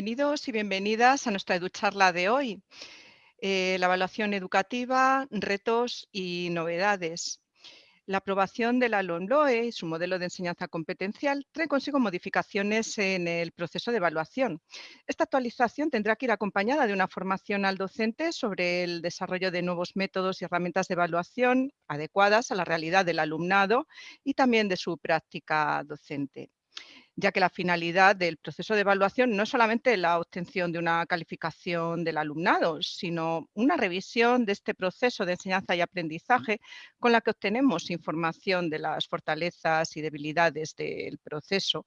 Bienvenidos y bienvenidas a nuestra EduCharla de hoy. Eh, la evaluación educativa, retos y novedades. La aprobación de la LOMLOE, su modelo de enseñanza competencial, trae consigo modificaciones en el proceso de evaluación. Esta actualización tendrá que ir acompañada de una formación al docente sobre el desarrollo de nuevos métodos y herramientas de evaluación adecuadas a la realidad del alumnado y también de su práctica docente ya que la finalidad del proceso de evaluación no es solamente la obtención de una calificación del alumnado, sino una revisión de este proceso de enseñanza y aprendizaje con la que obtenemos información de las fortalezas y debilidades del proceso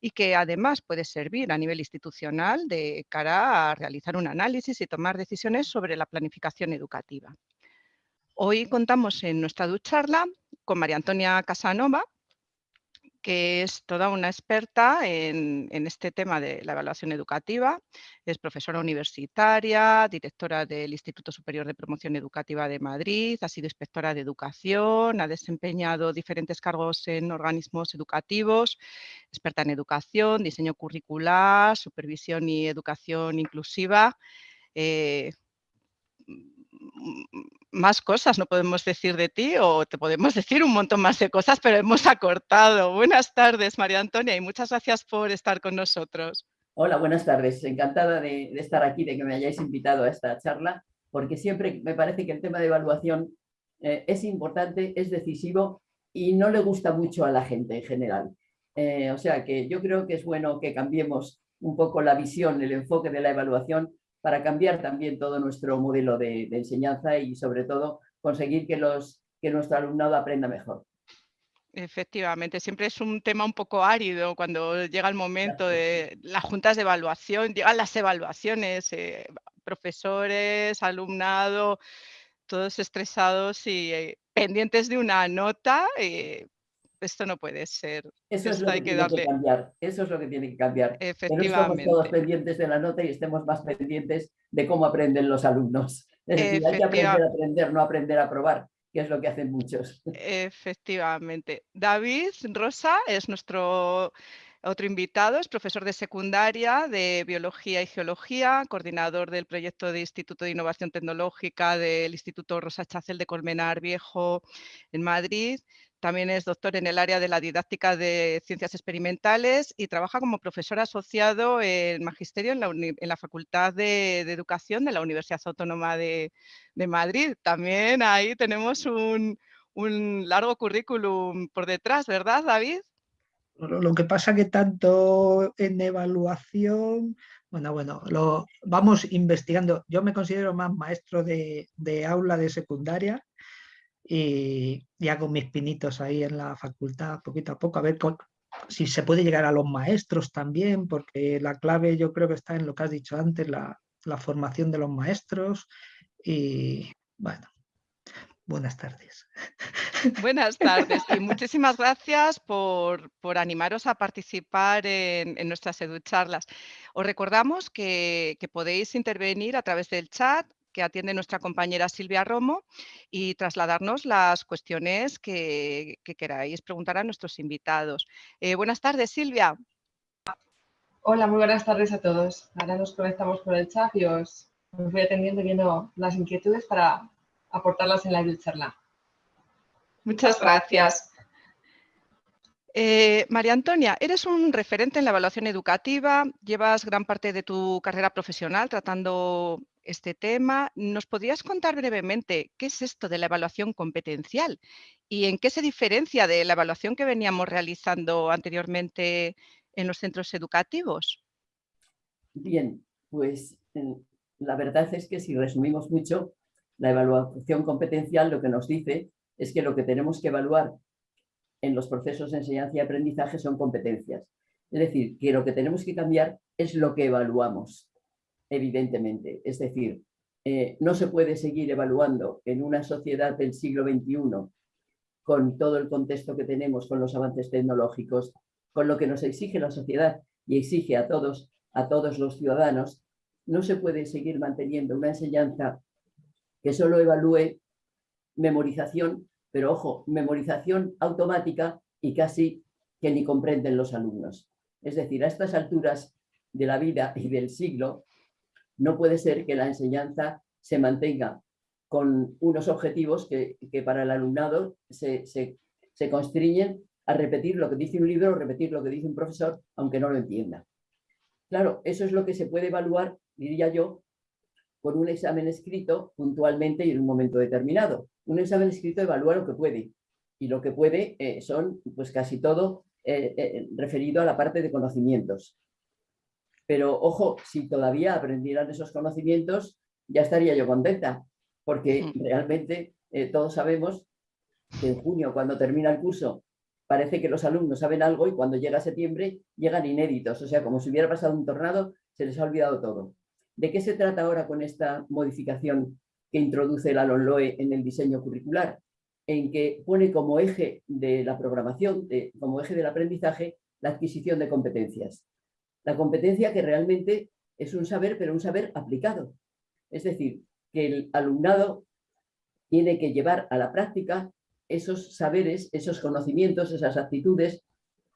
y que además puede servir a nivel institucional de cara a realizar un análisis y tomar decisiones sobre la planificación educativa. Hoy contamos en nuestra ducharla con María Antonia Casanova, que es toda una experta en, este tema de la evaluación educativa. Es profesora universitaria, directora del Instituto Superior de Promoción Educativa de Madrid, ha sido inspectora de educación, ha desempeñado diferentes cargos en organismos educativos, experta en educación, diseño curricular, supervisión y educación inclusiva. Eh, más cosas no podemos decir de ti o te podemos decir un montón más de cosas, pero hemos acortado. Buenas tardes, María Antonia, y muchas gracias por estar con nosotros. Hola, buenas tardes. Encantada de, estar aquí, de que me hayáis invitado a esta charla, porque siempre me parece que el tema de evaluación eh, es importante, es decisivo y no le gusta mucho a la gente en general. Eh, o sea que yo creo que es bueno que cambiemos un poco la visión, el enfoque de la evaluación para cambiar también todo nuestro modelo de, enseñanza y sobre todo conseguir que, los, que nuestro alumnado aprenda mejor. Efectivamente, siempre es un tema un poco árido cuando llega el momento de las juntas de evaluación, llegan las evaluaciones, eh, profesores, alumnado, todos estresados y eh, pendientes de una nota, eh, esto no puede ser. Eso es lo que, tiene que cambiar. Eso es lo que tiene que cambiar. Efectivamente. Que no estemos todos pendientes de la nota y estemos más pendientes de cómo aprenden los alumnos. Es decir, hay que aprender a aprender, no aprender a probar, que es lo que hacen muchos. Efectivamente. David Rosa es nuestro otro invitado es profesor de secundaria de Biología y Geología, coordinador del proyecto de Instituto de Innovación Tecnológica del Instituto Rosa Chacel de Colmenar Viejo en Madrid. También es doctor en el área de la didáctica de ciencias experimentales y trabaja como profesor asociado en magisterio en la, Facultad de, Educación de la Universidad Autónoma de, Madrid. También ahí tenemos un, largo currículum por detrás, ¿verdad, David? Lo que pasa que tanto en evaluación, bueno, bueno, lo vamos investigando. Yo me considero más maestro de, de aula de secundaria, y, hago mis pinitos ahí en la facultad poquito a poco, a ver si se puede llegar a los maestros también, porque la clave yo creo que está en lo que has dicho antes, la, formación de los maestros y bueno, buenas tardes. Buenas tardes y muchísimas gracias por, animaros a participar en, en nuestras educharlas. Os recordamos que, que, podéis intervenir a través del chat que atiende nuestra compañera Silvia Romo y trasladarnos las cuestiones que, queráis preguntar a nuestros invitados. Eh, buenas tardes, Silvia. Hola, muy buenas tardes a todos. Ahora nos conectamos con el chat y os, voy atendiendo viendo las inquietudes para aportarlas en la charla. Muchas gracias. Eh, María Antonia, eres un referente en la evaluación educativa, llevas gran parte de tu carrera profesional tratando este tema. ¿Nos podrías contar brevemente qué es esto de la evaluación competencial y en qué se diferencia de la evaluación que veníamos realizando anteriormente en los centros educativos? Bien, pues eh, la verdad es que si resumimos mucho, la evaluación competencial lo que nos dice es que lo que tenemos que evaluar en los procesos de enseñanza y aprendizaje son competencias. Es decir, que lo que tenemos que cambiar es lo que evaluamos evidentemente. Es decir, eh, no se puede seguir evaluando en una sociedad del siglo XXI con todo el contexto que tenemos, con los avances tecnológicos, con lo que nos exige la sociedad y exige a todos, a todos los ciudadanos, no se puede seguir manteniendo una enseñanza que solo evalúe memorización, pero ojo, memorización automática y casi que ni comprenden los alumnos. Es decir, a estas alturas de la vida y del siglo, no puede ser que la enseñanza se mantenga con unos objetivos que, para el alumnado se, se, constriñen a repetir lo que dice un libro o repetir lo que dice un profesor, aunque no lo entienda. Claro, eso es lo que se puede evaluar, diría yo, con un examen escrito puntualmente y en un momento determinado. Un examen escrito evalúa lo que puede, y lo que puede eh, son pues casi todo eh, eh, referido a la parte de conocimientos. Pero ojo, si todavía aprendieran esos conocimientos, ya estaría yo contenta, porque realmente todos sabemos que en junio, cuando termina el curso, parece que los alumnos saben algo y cuando llega septiembre llegan inéditos, o sea, como si hubiera pasado un tornado, se les ha olvidado todo. ¿De qué se trata ahora con esta modificación que introduce la LONLOE en el diseño curricular? En que pone como eje de la programación, como eje del aprendizaje, la adquisición de competencias. La competencia que realmente es un saber, pero un saber aplicado. Es decir, que el alumnado tiene que llevar a la práctica esos saberes, esos conocimientos, esas actitudes,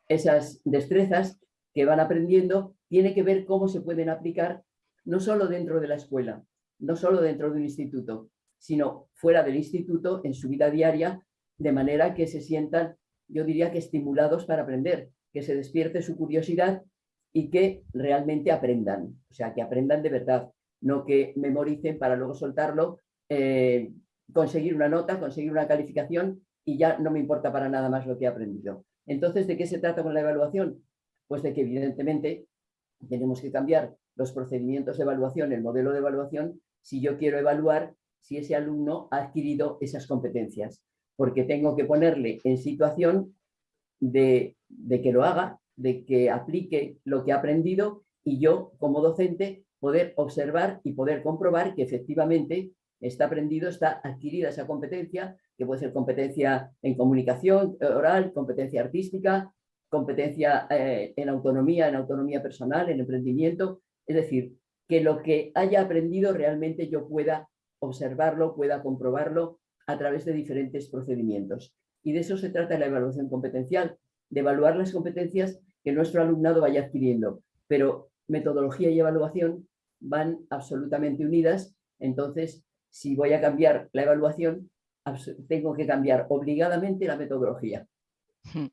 esas destrezas que van aprendiendo, tiene que ver cómo se pueden aplicar no solo dentro de la escuela, no solo dentro de un instituto, sino fuera del instituto, en su vida diaria, de manera que se sientan, yo diría que estimulados para aprender, que se despierte su curiosidad y que realmente aprendan, o sea, que aprendan de verdad, no que memoricen para luego soltarlo, eh, conseguir una nota, conseguir una calificación y ya no me importa para nada más lo que he aprendido. Entonces, ¿de qué se trata con la evaluación? Pues de que evidentemente tenemos que cambiar los procedimientos de evaluación, el modelo de evaluación, si yo quiero evaluar si ese alumno ha adquirido esas competencias, porque tengo que ponerle en situación de, que lo haga, de que aplique lo que ha aprendido y yo, como docente, poder observar y poder comprobar que efectivamente está aprendido, está adquirida esa competencia, que puede ser competencia en comunicación oral, competencia artística, competencia eh, en autonomía, en autonomía personal, en emprendimiento, es decir, que lo que haya aprendido realmente yo pueda observarlo, pueda comprobarlo a través de diferentes procedimientos. Y de eso se trata la evaluación competencial, de evaluar las competencias que nuestro alumnado vaya adquiriendo. Pero metodología y evaluación van absolutamente unidas, entonces si voy a cambiar la evaluación, tengo que cambiar obligadamente la metodología. Hmm.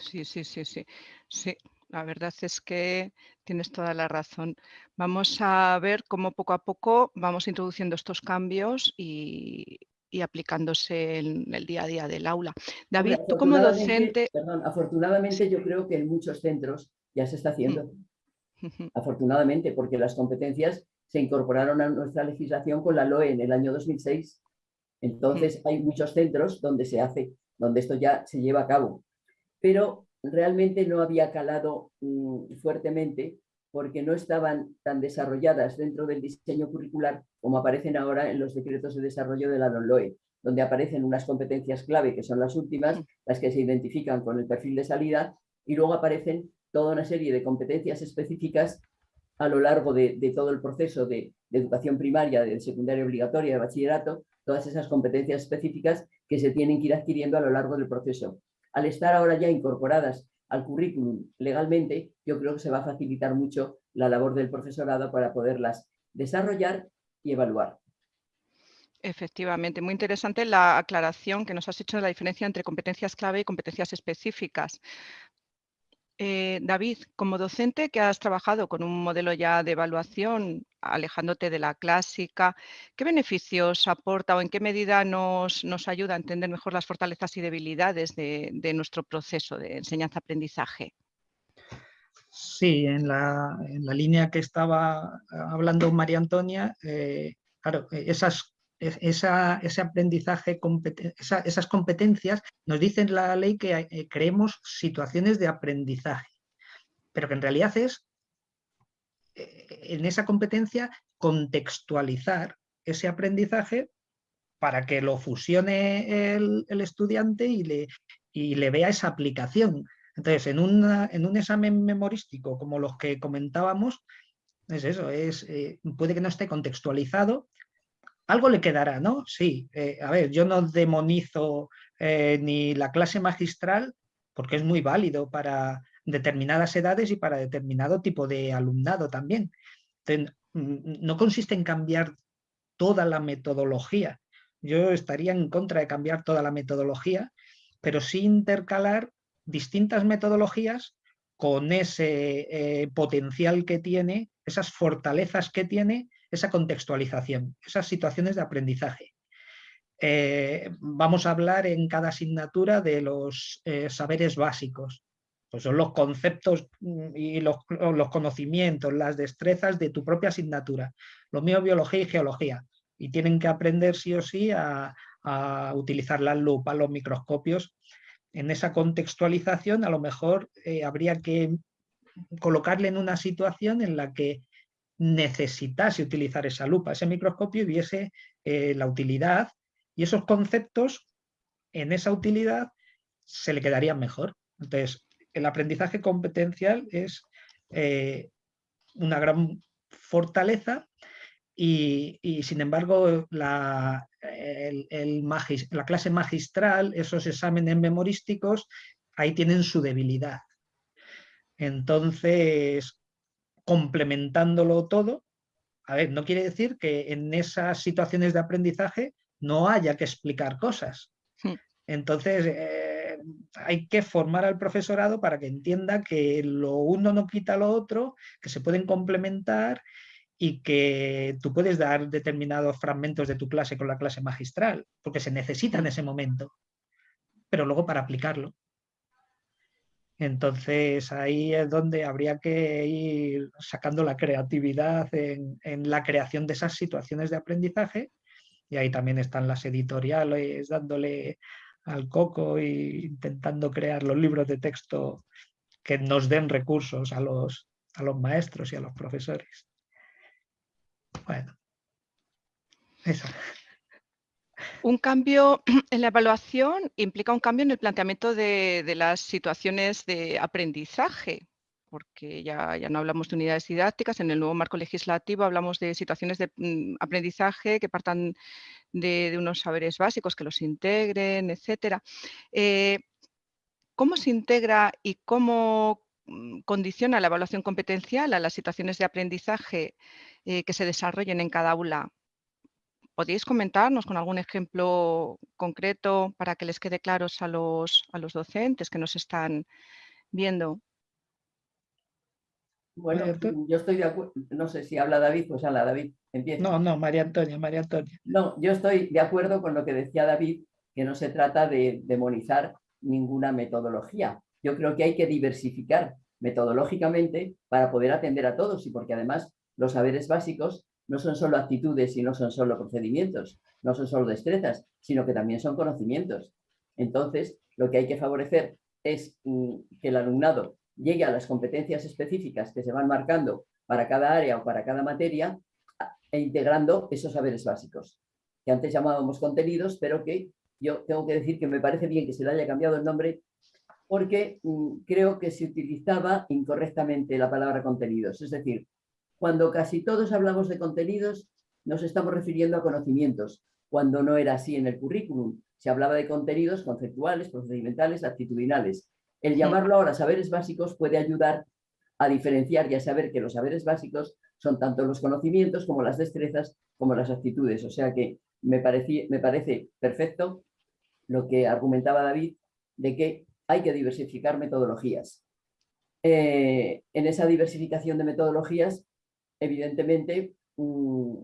Sí, sí, sí, sí. sí. La verdad es que tienes toda la razón. Vamos a ver cómo poco a poco vamos introduciendo estos cambios y, aplicándose en el día a día del aula. David, tú como docente... Perdón, afortunadamente yo creo que en muchos centros ya se está haciendo. Mm. Afortunadamente, porque las competencias se incorporaron a nuestra legislación con la LOE en el año 2006. Entonces hay muchos centros donde se hace, donde esto ya se lleva a cabo. Pero realmente no había calado mm, fuertemente porque no estaban tan desarrolladas dentro del diseño curricular como aparecen ahora en los decretos de desarrollo de la LOE, donde aparecen unas competencias clave, que son las últimas, las que se identifican con el perfil de salida, y luego aparecen toda una serie de competencias específicas a lo largo de, todo el proceso de, de, educación primaria, de secundaria obligatoria, de bachillerato, todas esas competencias específicas que se tienen que ir adquiriendo a lo largo del proceso. Al estar ahora ya incorporadas al currículum legalmente, yo creo que se va a facilitar mucho la labor del profesorado para poderlas desarrollar y evaluar. Efectivamente, muy interesante la aclaración que nos has hecho de la diferencia entre competencias clave y competencias específicas. Eh, David, como docente que has trabajado con un modelo ya de evaluación, alejándote de la clásica, ¿qué beneficios aporta o en qué medida nos, ayuda a entender mejor las fortalezas y debilidades de, nuestro proceso de enseñanza-aprendizaje? Sí, en la, línea que estaba hablando María Antonia, eh, claro, esas ese aprendizaje, esas competencias, nos dicen la ley que eh, creemos situaciones de aprendizaje, pero que en realidad es, en esa competencia, contextualizar ese aprendizaje para que lo fusione el, estudiante y le, le, vea esa aplicación. Entonces, en, en, un examen memorístico como los que comentábamos, es eso, es, eh, puede que no esté contextualizado, algo le quedará, ¿no? Sí, eh, a ver, yo no demonizo eh, ni la clase magistral, porque es muy válido para determinadas edades y para determinado tipo de alumnado también. no consiste en cambiar toda la metodología. Yo estaría en contra de cambiar toda la metodología, pero sí intercalar distintas metodologías con ese eh, potencial que tiene, esas fortalezas que tiene, esa contextualización, esas situaciones de aprendizaje. Eh, vamos a hablar en cada asignatura de los eh, saberes básicos. Pues son los conceptos mm, y los, conocimientos, las destrezas de tu propia asignatura. Lo mío biología y geología. Y tienen que aprender sí o sí a, utilizar las lupas, los microscopios. En esa contextualización a lo mejor eh, habría que colocarle en una situación en la que necesitase utilizar esa lupa, ese microscopio y viese la utilidad y esos conceptos en esa utilidad se le quedarían mejor. Entonces, el aprendizaje competencial es eh, una gran fortaleza y, sin embargo la, la clase magistral, esos exámenes memorísticos, ahí tienen su debilidad. Entonces, complementándolo todo, a ver, no quiere decir que en esas situaciones de aprendizaje no haya que explicar cosas. Hmm. Entonces, eh, hay que formar al profesorado para que entienda que lo uno no quita lo otro, que se pueden complementar y que tú puedes dar determinados fragmentos de tu clase con la clase magistral, porque se necesita en ese momento, pero luego para aplicarlo. Entonces ahí es donde habría que ir sacando la creatividad en la creación de esas situaciones de aprendizaje y ahí también están las editoriales dándole al coco e intentando crear los libros de texto que nos den recursos a los, a los maestros y a los profesores. Bueno, eso. Un cambio en la evaluación implica un cambio en el planteamiento de, de las situaciones de aprendizaje porque ya, ya, no hablamos de unidades didácticas, en el nuevo marco legislativo hablamos de situaciones de mm, aprendizaje que partan de, unos saberes básicos, que los integren, etc. Eh, ¿Cómo se integra y cómo mm, condiciona la evaluación competencial a las situaciones de aprendizaje eh, que se desarrollen en cada aula? ¿Podéis comentarnos con algún ejemplo concreto para que les quede claros a los, a los docentes que nos están viendo? Bueno, yo estoy de acuerdo, no sé si habla David, pues habla David, empieza. No, no, María Antonia, María Antonia. No, yo estoy de acuerdo con lo que decía David, que no se trata de demonizar ninguna metodología. Yo creo que hay que diversificar metodológicamente para poder atender a todos y porque además los saberes básicos no son solo actitudes y no son solo procedimientos, no son solo destrezas, sino que también son conocimientos. Entonces, lo que hay que favorecer es mm, que el alumnado llegue a las competencias específicas que se van marcando para cada área o para cada materia e integrando esos saberes básicos, que antes llamábamos contenidos, pero que yo tengo que decir que me parece bien que se le haya cambiado el nombre porque mm, creo que se utilizaba incorrectamente la palabra contenidos. Es decir, cuando casi todos hablamos de contenidos, nos estamos refiriendo a conocimientos, cuando no era así en el currículum. Se hablaba de contenidos conceptuales, procedimentales, actitudinales. El llamarlo ahora saberes básicos puede ayudar a diferenciar y a saber que los saberes básicos son tanto los conocimientos como las destrezas como las actitudes. O sea que me, me parece perfecto lo que argumentaba David de que hay que diversificar metodologías. Eh, en esa diversificación de metodologías, evidentemente, mm,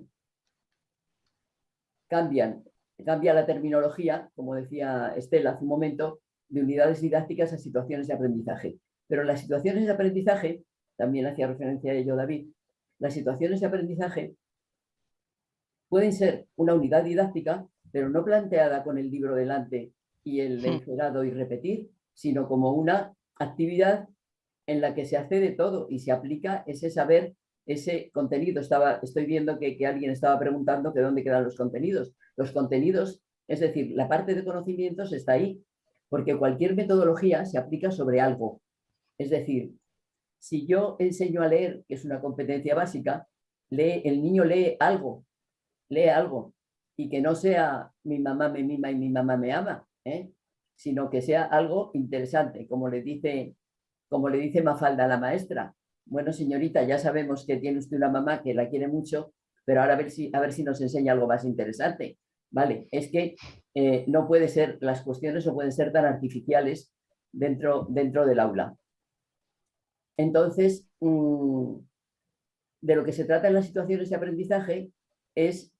cambian, cambia la terminología, como decía Estela hace un momento, de unidades didácticas a situaciones de aprendizaje. Pero las situaciones de aprendizaje, también hacía referencia a ello David, las situaciones de aprendizaje pueden ser una unidad didáctica, pero no planteada con el libro delante y el encerado y repetir, sino como una actividad en la que se hace de todo y se aplica ese saber, ese contenido. Estaba, estoy viendo que, que alguien estaba preguntando que dónde quedan los contenidos. Los contenidos, es decir, la parte de conocimientos está ahí, porque cualquier metodología se aplica sobre algo. Es decir, si yo enseño a leer, que es una competencia básica, lee, el niño lee algo, lee algo, y que no sea mi mamá me mima y mi mamá me ama, ¿eh? sino que sea algo interesante, como le dice, como le dice Mafalda la maestra, bueno señorita, ya sabemos que tiene usted una mamá que la quiere mucho, pero ahora a ver si, a ver si nos enseña algo más interesante. Vale, es que eh, no puede ser, las cuestiones no pueden ser tan artificiales dentro, dentro del aula. Entonces, mm, de lo que se trata en las situaciones de aprendizaje es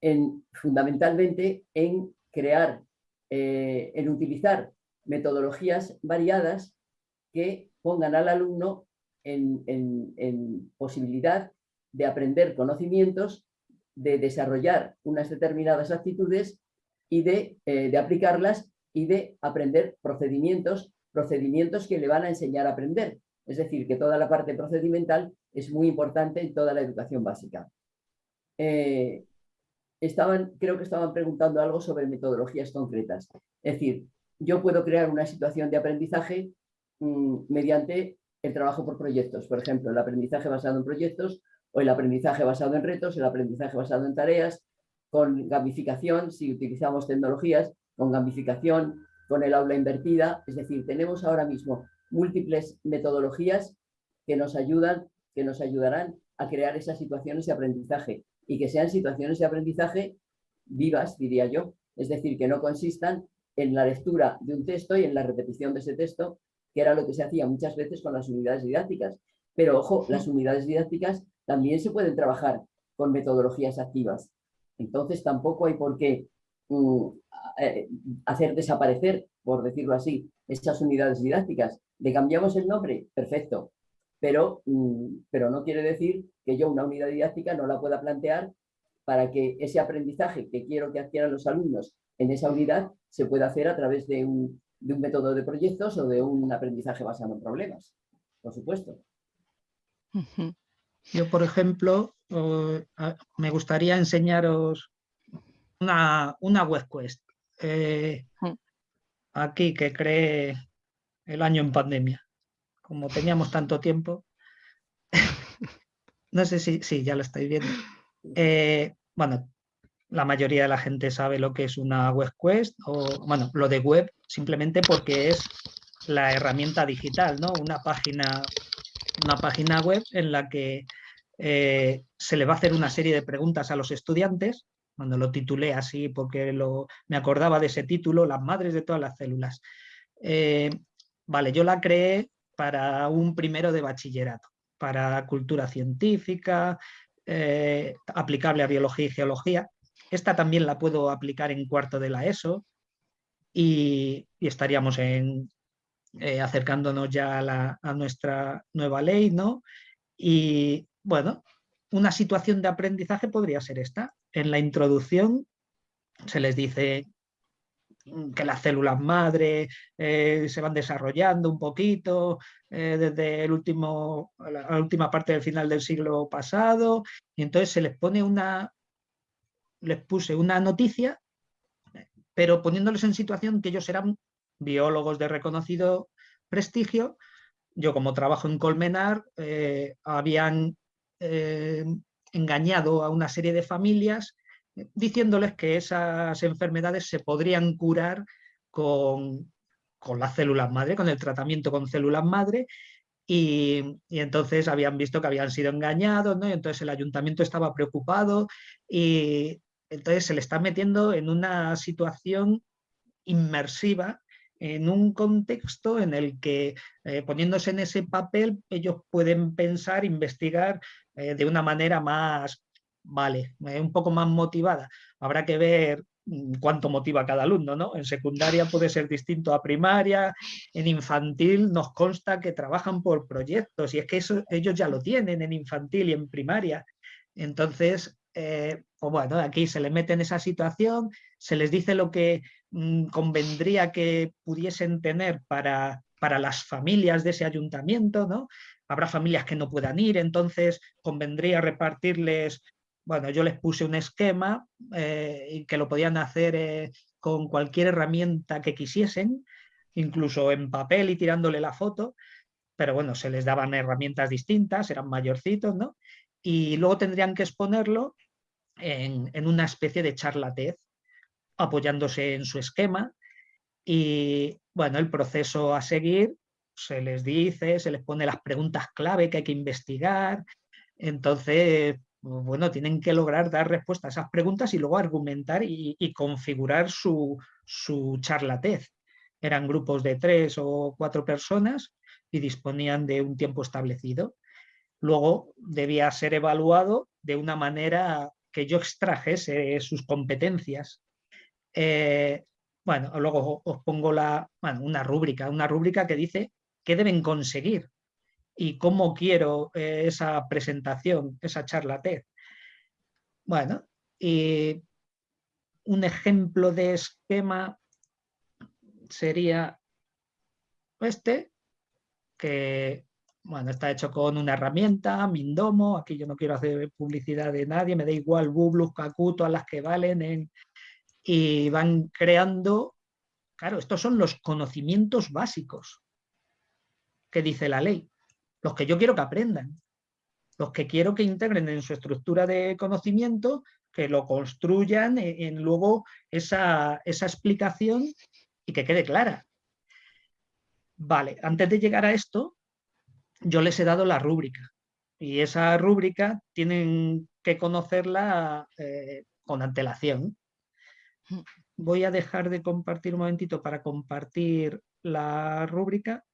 en, fundamentalmente en crear, eh, en utilizar metodologías variadas que pongan al alumno en, posibilidad de aprender conocimientos, de desarrollar unas determinadas actitudes y de, eh, de aplicarlas y de aprender procedimientos, procedimientos que le van a enseñar a aprender. Es decir, que toda la parte procedimental es muy importante en toda la educación básica. Eh, estaban, creo que estaban preguntando algo sobre metodologías concretas. Es decir, yo puedo crear una situación de aprendizaje mm, mediante el trabajo por proyectos. Por ejemplo, el aprendizaje basado en proyectos o el aprendizaje basado en retos, el aprendizaje basado en tareas, con gamificación, si utilizamos tecnologías, con gamificación, con el aula invertida. Es decir, tenemos ahora mismo múltiples metodologías que nos ayudan, que nos ayudarán a crear esas situaciones de aprendizaje y que sean situaciones de aprendizaje vivas, diría yo. Es decir, que no consistan en la lectura de un texto y en la repetición de ese texto, que era lo que se hacía muchas veces con las unidades didácticas. Pero ojo, las unidades didácticas también se pueden trabajar con metodologías activas. Entonces tampoco hay por qué mm, eh, hacer desaparecer, por decirlo así, esas unidades didácticas. ¿Le cambiamos el nombre? Perfecto. Pero, mm, pero no quiere decir que yo una unidad didáctica no la pueda plantear para que ese aprendizaje que quiero que adquieran los alumnos en esa unidad se puede hacer a través de un, método de proyectos o de un aprendizaje basado en problemas, por supuesto. Yo, por ejemplo, me gustaría enseñaros una, una web quest eh, aquí que cree el año en pandemia. Como teníamos tanto tiempo, no sé si, sí, ya lo estáis viendo. Eh, bueno, la mayoría de la gente sabe lo que es una web quest o, bueno, lo de web simplemente porque es la herramienta digital, ¿no? Una página, una página web en la que eh, se le va a hacer una serie de preguntas a los estudiantes, cuando lo titulé así porque lo, me acordaba de ese título, Las madres de todas las células. Eh, vale, yo la creé para un primero de bachillerato, para cultura científica, eh, aplicable a biología y geología, esta también la puedo aplicar en cuarto de la ESO y, estaríamos en, eh, acercándonos ya a, nuestra nueva ley, ¿no? Y bueno, una situación de aprendizaje podría ser esta. En la introducción se les dice que las células madre eh, se van desarrollando un poquito eh, desde el último, la última parte del final del siglo pasado y entonces se les pone una, les puse una noticia, pero poniéndoles en situación que ellos eran biólogos de reconocido prestigio. Yo como trabajo en Colmenar, eh, habían eh, engañado a una serie de familias diciéndoles que esas enfermedades se podrían curar con, con las células madre, con el tratamiento con células madre, y, y, entonces habían visto que habían sido engañados, ¿no? y entonces el ayuntamiento estaba preocupado y entonces se le está metiendo en una situación inmersiva, en un contexto en el que eh, poniéndose en ese papel ellos pueden pensar, investigar eh, de una manera más, vale, eh, un poco más motivada. Habrá que ver mm, cuánto motiva cada alumno, ¿no? En secundaria puede ser distinto a primaria, en infantil nos consta que trabajan por proyectos y es que eso ellos ya lo tienen en infantil y en primaria. Entonces, eh, pues bueno, aquí se le mete en esa situación, se les dice lo que convendría que pudiesen tener para, para las familias de ese ayuntamiento, ¿no? Habrá familias que no puedan ir, entonces convendría repartirles, bueno, yo les puse un esquema eh, que lo podían hacer eh, con cualquier herramienta que quisiesen, incluso en papel y tirándole la foto, pero bueno, se les daban herramientas distintas, eran mayorcitos, ¿no? Y luego tendrían que exponerlo en, una especie de charlatez, apoyándose en su esquema. Y bueno, el proceso a seguir se les dice, se les pone las preguntas clave que hay que investigar. Entonces, bueno, tienen que lograr dar respuesta a esas preguntas y luego argumentar y, configurar su, su charlatez. Eran grupos de tres o cuatro personas y disponían de un tiempo establecido. Luego debía ser evaluado de una manera que yo extrajese sus competencias. Eh, bueno, luego os pongo la, una rúbrica, una rúbrica que dice qué deben conseguir y cómo quiero eh, esa presentación, esa charla TED. Bueno, y un ejemplo de esquema sería este, que bueno, está hecho con una herramienta, Mindomo, aquí yo no quiero hacer publicidad de nadie, me da igual Bublus, Kaku, todas las que valen, y van creando, claro, estos son los conocimientos básicos que dice la ley, los que yo quiero que aprendan, los que quiero que integren en su estructura de conocimiento, que lo construyan en, luego esa, esa explicación y que quede clara. Vale, antes de llegar a esto, yo les he dado la rúbrica y esa rúbrica tienen que conocerla eh, con antelación. Voy a dejar de compartir un momentito para compartir la rúbrica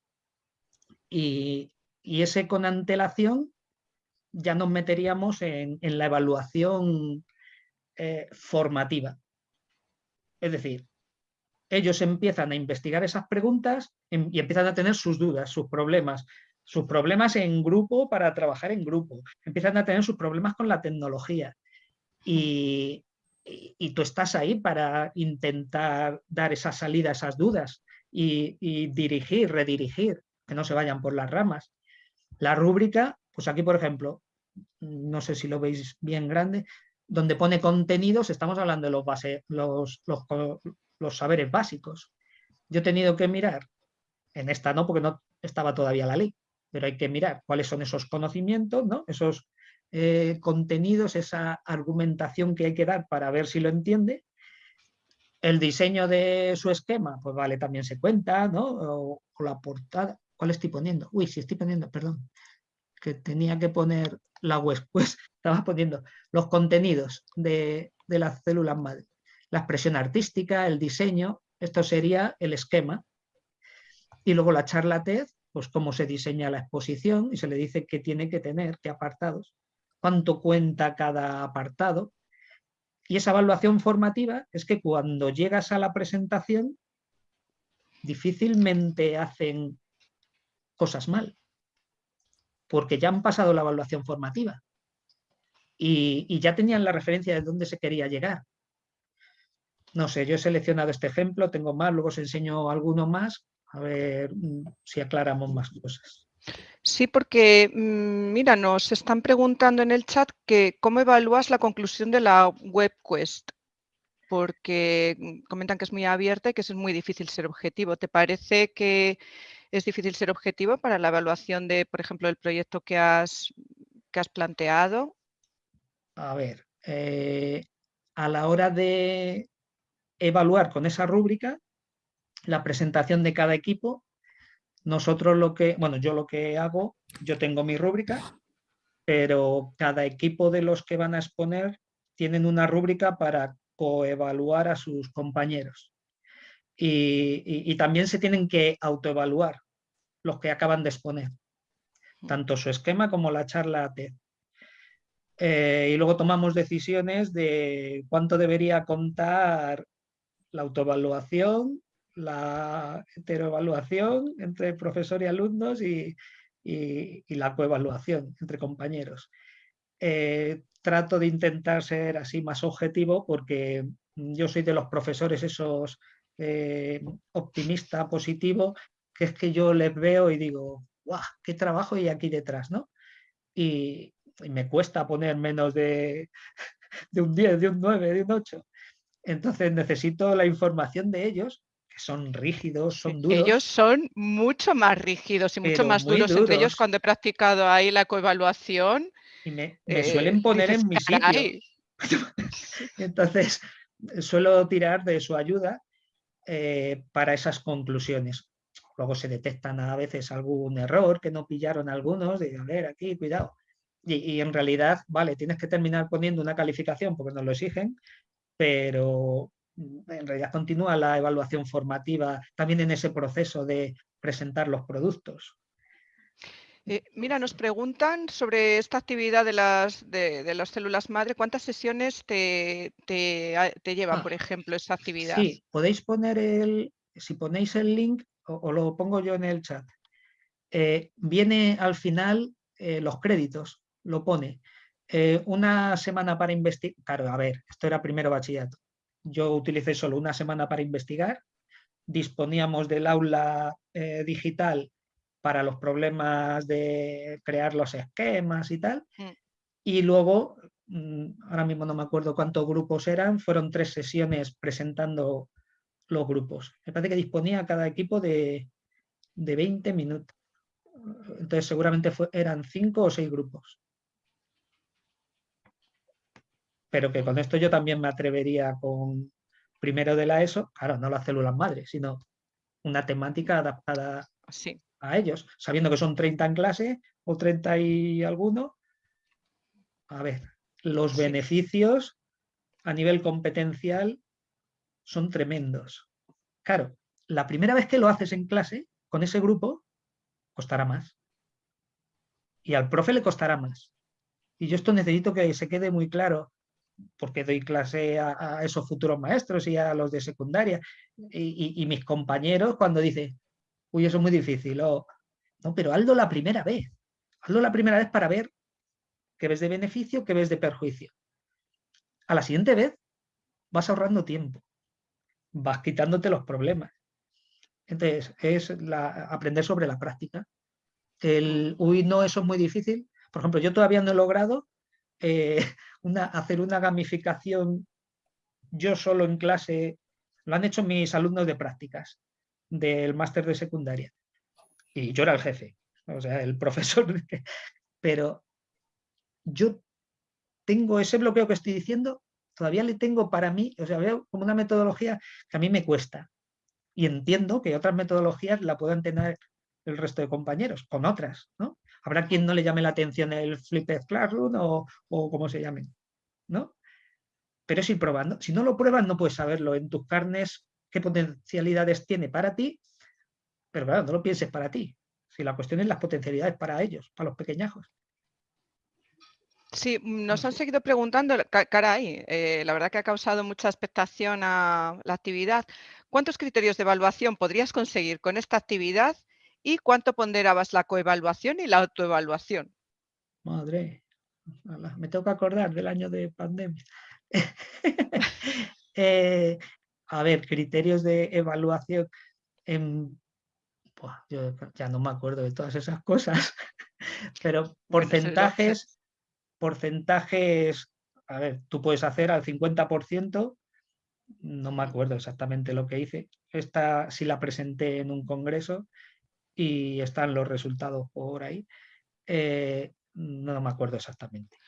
y, ese con antelación ya nos meteríamos en, la evaluación eh, formativa. Es decir, ellos empiezan a investigar esas preguntas em, y empiezan a tener sus dudas, sus problemas, sus problemas en grupo para trabajar en grupo, empiezan a tener sus problemas con la tecnología y, tú estás ahí para intentar dar esa salida a esas dudas y, dirigir, redirigir, que no se vayan por las ramas. La rúbrica, pues aquí por ejemplo, no sé si lo veis bien grande, donde pone contenidos, estamos hablando de los, base, los, los saberes básicos. Yo he tenido que mirar, en esta no, porque no estaba todavía la ley, pero hay que mirar cuáles son esos conocimientos, ¿no? esos eh, contenidos, esa argumentación que hay que dar para ver si lo entiende. El diseño de su esquema, pues vale, también se cuenta, ¿no? O, la portada. ¿Cuál estoy poniendo? Uy, si estoy poniendo, perdón, que tenía que poner la web, pues estaba poniendo los contenidos de, de las células madre. La expresión artística, el diseño, esto sería el esquema. Y luego la charla TED, pues cómo se diseña la exposición y se le dice qué tiene que tener, qué apartados, cuánto cuenta cada apartado. Y esa evaluación formativa es que cuando llegas a la presentación difícilmente hacen cosas mal, porque ya han pasado la evaluación formativa y, ya tenían la referencia de dónde se quería llegar. No sé, yo he seleccionado este ejemplo, tengo más, luego os enseño alguno más a ver mm, si aclaramos más cosas. Sí, porque, mm, mira, nos están preguntando en el chat que cómo evalúas la conclusión de la WebQuest, porque mm, comentan que es muy abierta y que es muy difícil ser objetivo. ¿Te parece que es difícil ser objetivo para la evaluación de, por ejemplo, el proyecto que has, que has planteado? A ver, eh, a la hora de evaluar con esa rúbrica, la presentación de cada equipo. Nosotros lo que, bueno, yo lo que hago, yo tengo mi rúbrica, pero cada equipo de los que van a exponer tienen una rúbrica para coevaluar a sus compañeros. Y, también se tienen que autoevaluar los que acaban de exponer, tanto su esquema como la charla TED. Eh, y luego tomamos decisiones de cuánto debería contar la autoevaluación la heteroevaluación entre profesor y alumnos y, la coevaluación entre compañeros. Eh, trato de intentar ser así más objetivo porque yo soy de los profesores esos eh, optimista, positivo, que es que yo les veo y digo, ¡guau! ¡Qué trabajo hay aquí detrás! ¿no? Y, me cuesta poner menos de, de un 10, de un 9, de un 8. Entonces necesito la información de ellos son rígidos, son duros. Ellos son mucho más rígidos y mucho más duros. Entre ellos, cuando he practicado ahí la coevaluación. Y me, suelen eh, poner en mi sitio. Entonces, suelo tirar de su ayuda. eh, para esas conclusiones. Luego se detectan a veces algún error que no pillaron algunos, de a ver, aquí, cuidado. Y, en realidad, vale, tienes que terminar poniendo una calificación porque nos lo exigen, pero en realidad continúa la evaluación formativa también en ese proceso de presentar los productos. Eh, mira, nos preguntan sobre esta actividad de las, de, las células madre. ¿Cuántas sesiones te, te, lleva, ah, por ejemplo, esa actividad? Sí, podéis poner el, si ponéis el link, o, lo pongo yo en el chat, eh, viene al final eh, los créditos, lo pone. una semana para investigar, claro, a ver, esto era primero bachillerato. Yo utilicé solo una semana para investigar, disponíamos del aula digital para los problemas de crear los esquemas y tal. Mm. Y luego, mm, ahora mismo no me acuerdo cuántos grupos eran, fueron tres sesiones presentando los grupos. Me parece que disponía cada equipo de, 20 minutos. Entonces seguramente eran cinco o seis grupos. Pero que con esto yo también me atrevería con primero de la ESO, claro, no las células madres, sino una temática adaptada sí a ellos, sabiendo que son 30 en clase o 30 y alguno. A ver, los beneficios a nivel competencial son tremendos. Claro, la primera vez que lo haces en clase, con ese grupo, costará más. Y al profe le costará más. Y yo esto necesito que se quede muy claro, porque doy clase a, esos futuros maestros y a los de secundaria. Y, y mis compañeros cuando dicen, uy, eso es muy difícil, no, pero hazlo la primera vez, hazlo la primera vez para ver qué ves de beneficio, qué ves de perjuicio. A la siguiente vez vas ahorrando tiempo, vas quitándote los problemas. Entonces, es aprender sobre la práctica. El, uy, no, eso es muy difícil. Por ejemplo, yo todavía no he logrado eh, hacer una gamificación yo solo en clase. Lo han hecho mis alumnos de prácticas del máster de secundaria. Y yo era el jefe, o sea, el profesor. Pero yo tengo ese bloqueo que estoy diciendo, todavía le tengo para mí, o sea, veo como una metodología que a mí me cuesta. Y entiendo que otras metodologías la puedan tener el resto de compañeros, con otras, ¿no? Habrá quien no le llame la atención el Flipped Classroom o, o como se llamen, ¿no? Pero es ir probando. Si no lo pruebas, no puedes saberlo. En tus carnes qué potencialidades tiene para ti, pero claro, no lo pienses para ti. Si la cuestión es las potencialidades para ellos, para los pequeñajos. Sí, nos han seguido preguntando, caray, eh, la verdad que ha causado mucha expectación a la actividad. ¿Cuántos criterios de evaluación podrías conseguir con esta actividad y cuánto ponderabas la coevaluación y la autoevaluación? Madre, me tengo que acordar del año de pandemia. eh, a ver, criterios de evaluación, en, yo ya no me acuerdo de todas esas cosas, pero porcentajes, porcentajes, a ver, tú puedes hacer al 50%, no me acuerdo exactamente lo que hice, esta sí la presenté en un congreso y están los resultados por ahí, eh, no me acuerdo exactamente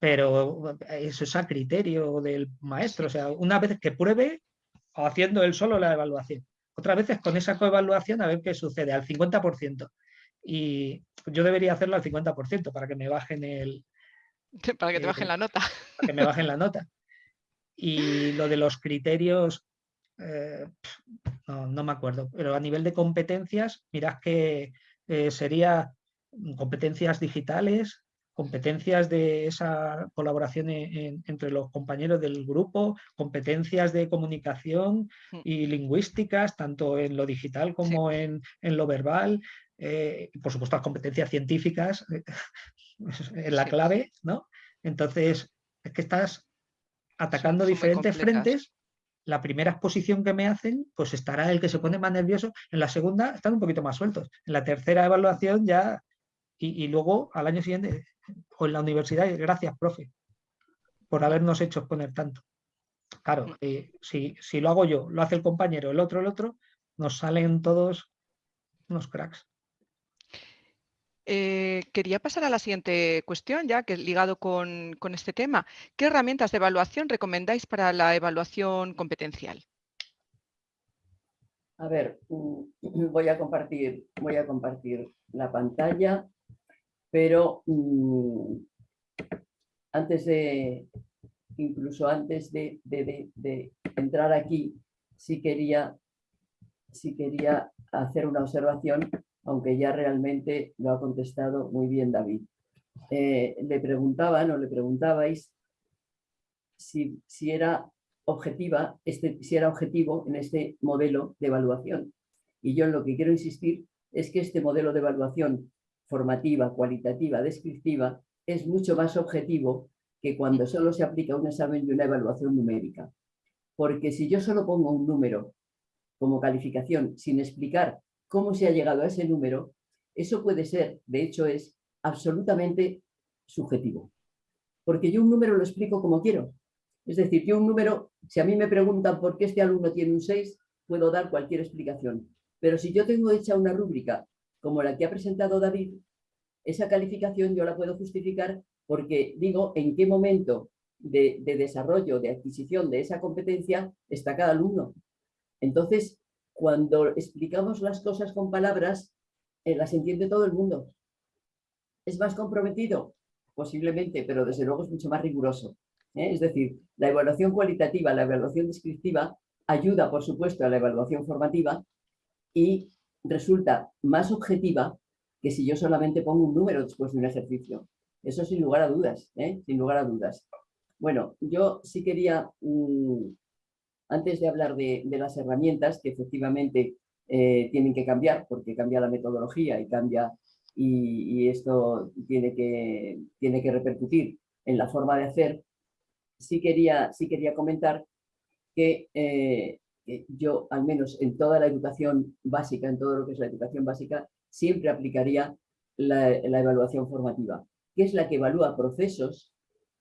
pero eso es a criterio del maestro. O sea, una vez que pruebe, haciendo él solo la evaluación. Otras veces con esa coevaluación a ver qué sucede, al 50%. Y yo debería hacerlo al 50% para que me bajen el... Para que te bajen la nota. Para que me bajen la nota. Y lo de los criterios, eh, no, me acuerdo, pero a nivel de competencias, mirad que eh, sería competencias digitales, competencias de esa colaboración entre los compañeros del grupo, competencias de comunicación mm. y lingüísticas, tanto en lo digital como en, lo verbal, eh, y por supuesto las competencias científicas, eh, es la clave, ¿no? Entonces, es que estás atacando diferentes frentes la primera exposición que me hacen, pues estará el que se pone más nervioso. En la segunda están un poquito más sueltos. En la tercera evaluación ya, y, y luego al año siguiente o en la universidad, gracias, profe, por habernos hecho exponer tanto. Claro, eh, si, si, lo hago yo, lo hace el compañero, el otro, el otro, nos salen todos unos cracks. Eh, quería pasar a la siguiente cuestión, ya que ligado con, este tema. ¿Qué herramientas de evaluación recomendáis para la evaluación competencial? A ver, mm, voy a compartir, voy a compartir la pantalla, pero mm, antes de, incluso antes de, entrar aquí, sí quería, sí quería hacer una observación, aunque ya realmente lo ha contestado muy bien David. Eh, le preguntaban o le preguntabais si, si era objetiva, este, si era objetivo en este modelo de evaluación. Y yo en lo que quiero insistir es que este modelo de evaluación formativa, cualitativa, descriptiva, es mucho más objetivo que cuando solo se aplica un examen y una evaluación numérica. Porque si yo solo pongo un número como calificación sin explicar cómo se ha llegado a ese número, eso puede ser, de hecho es, absolutamente subjetivo. Porque yo un número lo explico como quiero. Es decir, yo un número, si a mí me preguntan por qué este alumno tiene un 6, puedo dar cualquier explicación. Pero si yo tengo hecha una rúbrica como la que ha presentado David, esa calificación yo la puedo justificar porque digo en qué momento de, desarrollo, de adquisición de esa competencia está cada alumno. Entonces, cuando explicamos las cosas con palabras, eh, las entiende todo el mundo. ¿Es más comprometido? Posiblemente, pero desde luego es mucho más riguroso. ¿eh? Es decir, la evaluación cualitativa, la evaluación descriptiva, ayuda, por supuesto, a la evaluación formativa y resulta más objetiva que si yo solamente pongo un número después de un ejercicio. Eso sin lugar a dudas, ¿eh? sin lugar a dudas. Bueno, yo sí quería, mm, antes de hablar de, las herramientas, que efectivamente eh, tienen que cambiar, porque cambia la metodología y cambia, y, esto tiene que, tiene que repercutir en la forma de hacer, sí quería, sí quería comentar que, eh, que yo, al menos en toda la educación básica, en todo lo que es la educación básica, siempre aplicaría la, evaluación formativa, que es la que evalúa procesos,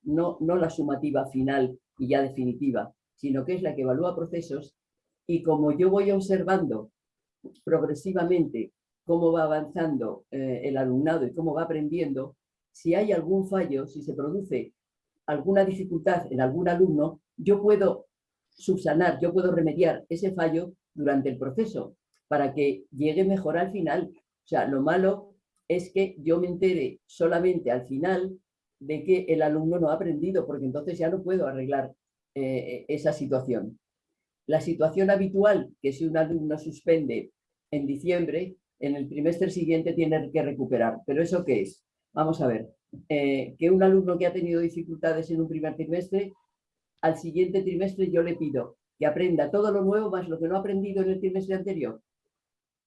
no, no la sumativa final y ya definitiva, sino que es la que evalúa procesos y como yo voy observando progresivamente cómo va avanzando eh, el alumnado y cómo va aprendiendo, si hay algún fallo, si se produce alguna dificultad en algún alumno, yo puedo subsanar, yo puedo remediar ese fallo durante el proceso para que llegue mejor al final. O sea, lo malo es que yo me entere solamente al final de que el alumno no ha aprendido, porque entonces ya no puedo arreglar eh, esa situación. La situación habitual, que si un alumno suspende en diciembre, en el trimestre siguiente tiene que recuperar. ¿Pero eso qué es? Vamos a ver. Eh, que un alumno que ha tenido dificultades en un primer trimestre, al siguiente trimestre yo le pido que aprenda todo lo nuevo más lo que no ha aprendido en el trimestre anterior.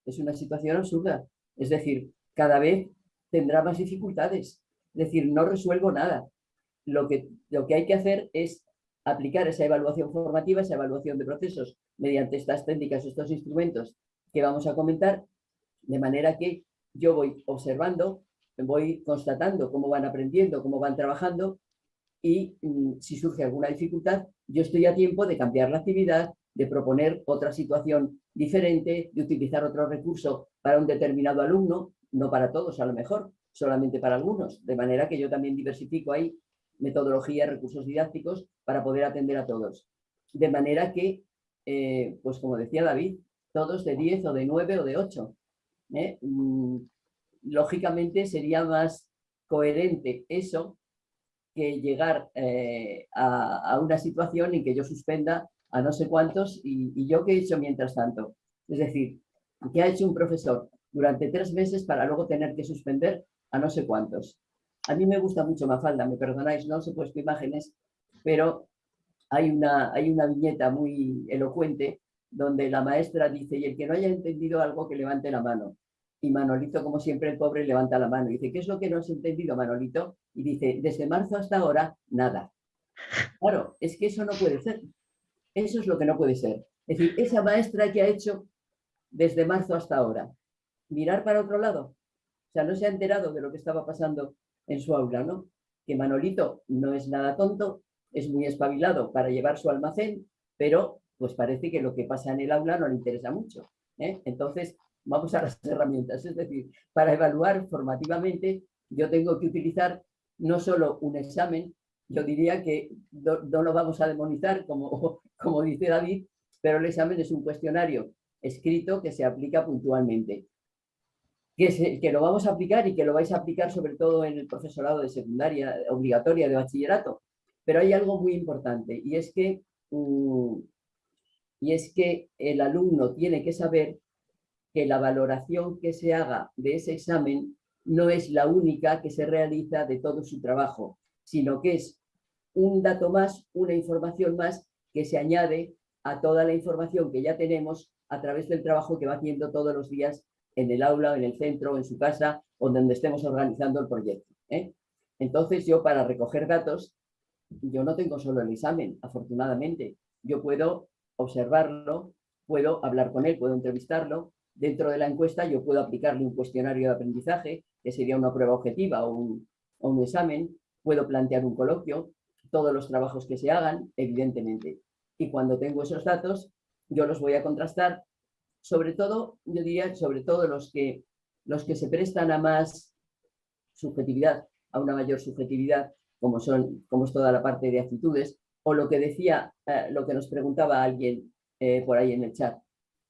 Es una situación absurda. Es decir, cada vez tendrá más dificultades. Es decir, no resuelvo nada. Lo que, lo que hay que hacer es aplicar esa evaluación formativa, esa evaluación de procesos mediante estas técnicas, estos instrumentos que vamos a comentar, de manera que yo voy observando, voy constatando cómo van aprendiendo, cómo van trabajando y mm, si surge alguna dificultad, yo estoy a tiempo de cambiar la actividad, de proponer otra situación diferente, de utilizar otro recurso para un determinado alumno, no para todos a lo mejor, solamente para algunos, de manera que yo también diversifico ahí metodologías, recursos didácticos para poder atender a todos. De manera que, eh, pues como decía David, todos de 10 o de 9 o de 8. ¿eh? Mm, lógicamente sería más coherente eso que llegar eh, a, una situación en que yo suspenda a no sé cuántos y, yo qué he hecho mientras tanto. Es decir, ¿qué ha hecho un profesor durante tres meses para luego tener que suspender a no sé cuántos? A mí me gusta mucho Mafalda, me perdonáis, no he puesto imágenes, pero hay una, hay una viñeta muy elocuente donde la maestra dice, y el que no haya entendido algo que levante la mano. Y Manolito, como siempre, el pobre levanta la mano y dice, ¿qué es lo que no has entendido, Manolito? Y dice, desde marzo hasta ahora, nada. Claro, es que eso no puede ser. Eso es lo que no puede ser. Es decir, esa maestra que ha hecho desde marzo hasta ahora, mirar para otro lado. O sea, no se ha enterado de lo que estaba pasando en su aula, ¿no? Que Manolito no es nada tonto, es muy espabilado para llevar su almacén, pero pues parece que lo que pasa en el aula no le interesa mucho. ¿eh? Entonces, vamos a las herramientas. Es decir, para evaluar formativamente, yo tengo que utilizar no solo un examen, yo diría que no, lo vamos a demonizar, como, como dice David, pero el examen es un cuestionario escrito que se aplica puntualmente. Que, que, lo vamos a aplicar y que lo vais a aplicar sobre todo en el profesorado de secundaria obligatoria de bachillerato. Pero hay algo muy importante y es que, mm, y es que el alumno tiene que saber que la valoración que se haga de ese examen no es la única que se realiza de todo su trabajo, sino que es un dato más, una información más que se añade a toda la información que ya tenemos a través del trabajo que va haciendo todos los días en el aula, en el centro, en su casa o donde estemos organizando el proyecto. ¿eh? Entonces yo para recoger datos, yo no tengo solo el examen, afortunadamente. Yo puedo observarlo, puedo hablar con él, puedo entrevistarlo. Dentro de la encuesta yo puedo aplicarle un cuestionario de aprendizaje, que sería una prueba objetiva o un, o un examen. Puedo plantear un coloquio, todos los trabajos que se hagan, evidentemente. Y cuando tengo esos datos, yo los voy a contrastar, sobre todo, yo diría, sobre todo los que, los que se prestan a más subjetividad, a una mayor subjetividad, como, son, como es toda la parte de actitudes, o lo que decía, eh, lo que nos preguntaba alguien eh, por ahí en el chat,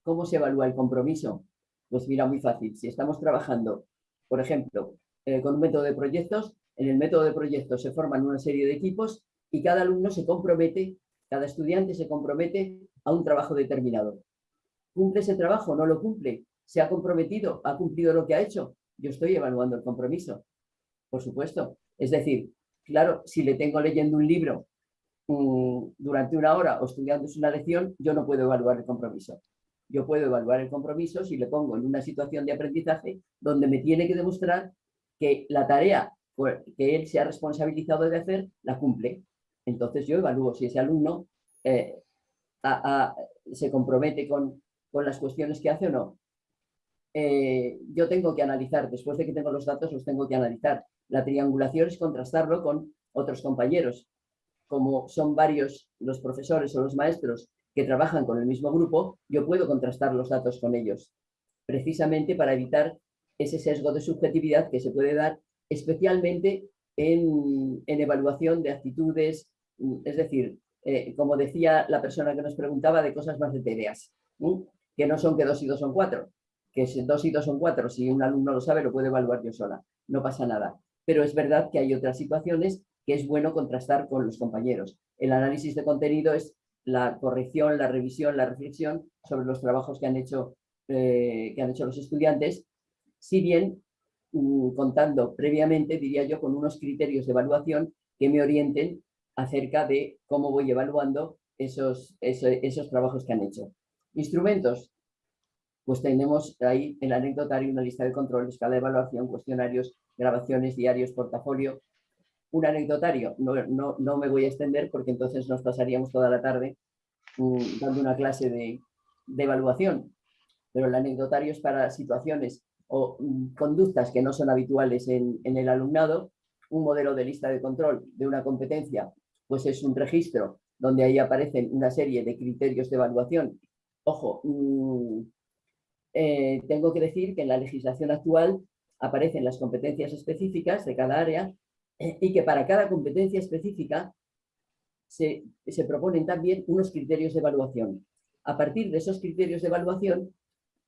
¿cómo se evalúa el compromiso? Pues mira, muy fácil, si estamos trabajando, por ejemplo, eh, con un método de proyectos, en el método de proyectos se forman una serie de equipos y cada alumno se compromete, cada estudiante se compromete a un trabajo determinado. ¿Cumple ese trabajo? ¿No lo cumple? ¿Se ha comprometido? ¿Ha cumplido lo que ha hecho? Yo estoy evaluando el compromiso, por supuesto. Es decir, claro, si le tengo leyendo un libro mm, durante una hora o estudiándose una lección, yo no puedo evaluar el compromiso. Yo puedo evaluar el compromiso si le pongo en una situación de aprendizaje donde me tiene que demostrar que la tarea que él se ha responsabilizado de hacer, la cumple. Entonces yo evalúo si ese alumno eh, se compromete con, las cuestiones que hace o no. Eh, yo tengo que analizar, después de que tengo los datos, los tengo que analizar. La triangulación es contrastarlo con otros compañeros. Como son varios los profesores o los maestros que trabajan con el mismo grupo, yo puedo contrastar los datos con ellos, precisamente para evitar ese sesgo de subjetividad que se puede dar especialmente en, evaluación de actitudes, mm, es decir, eh, como decía la persona que nos preguntaba, de cosas más etéreas, que no son que dos y dos son cuatro, que dos y dos son cuatro, si un alumno lo sabe, lo puede evaluar yo sola, no pasa nada. Pero es verdad que hay otras situaciones que es bueno contrastar con los compañeros. El análisis de contenido es la corrección, la revisión, la reflexión sobre los trabajos que han hecho, eh, que han hecho los estudiantes, si bien Mm, contando previamente, diría yo, con unos criterios de evaluación que me orienten acerca de cómo voy evaluando esos, esos, trabajos que han hecho. Instrumentos, pues tenemos ahí el anecdotario una lista de control, escala de evaluación, cuestionarios, grabaciones, diarios, portafolio. Un anecdotario, no, no, no me voy a extender porque entonces nos pasaríamos toda la tarde mm, dando una clase de, de evaluación, pero el anecdotario es para situaciones o mm, conductas que no son habituales en, el alumnado, un modelo de lista de control de una competencia, pues es un registro donde ahí aparecen una serie de criterios de evaluación. Ojo, mm, eh, tengo que decir que en la legislación actual aparecen las competencias específicas de cada área y que para cada competencia específica se, se proponen también unos criterios de evaluación. A partir de esos criterios de evaluación,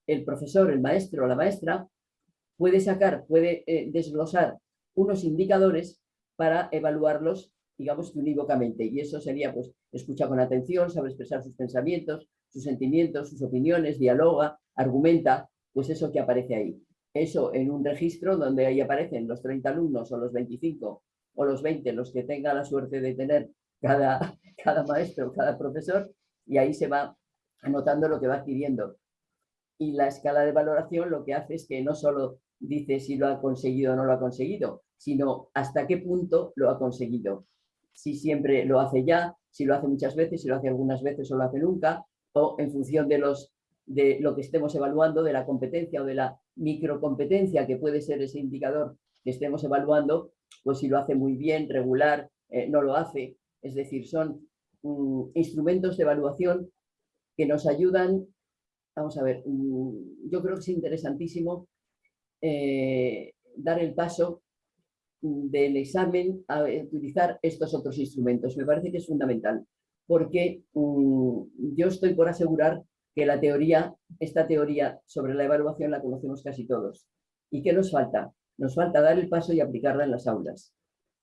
el profesor, el maestro o la maestra puede sacar, puede eh, desglosar unos indicadores para evaluarlos, digamos, unívocamente. Y eso sería, pues, escucha con atención, sabe expresar sus pensamientos, sus sentimientos, sus opiniones, dialoga, argumenta, pues eso que aparece ahí. Eso en un registro donde ahí aparecen los 30 alumnos o los 25 o los 20, los que tenga la suerte de tener cada, cada maestro, cada profesor, y ahí se va anotando lo que va adquiriendo. Y la escala de valoración lo que hace es que no solo dice si lo ha conseguido o no lo ha conseguido, sino hasta qué punto lo ha conseguido. Si siempre lo hace ya, si lo hace muchas veces, si lo hace algunas veces o lo hace nunca, o en función de, los, de lo que estemos evaluando, de la competencia o de la microcompetencia que puede ser ese indicador que estemos evaluando, pues si lo hace muy bien, regular, eh, no lo hace. Es decir, son mm, instrumentos de evaluación que nos ayudan, vamos a ver, mm, yo creo que es interesantísimo eh, dar el paso del examen a utilizar estos otros instrumentos. Me parece que es fundamental, porque mm, yo estoy por asegurar que la teoría, esta teoría sobre la evaluación la conocemos casi todos. ¿Y qué nos falta? Nos falta dar el paso y aplicarla en las aulas.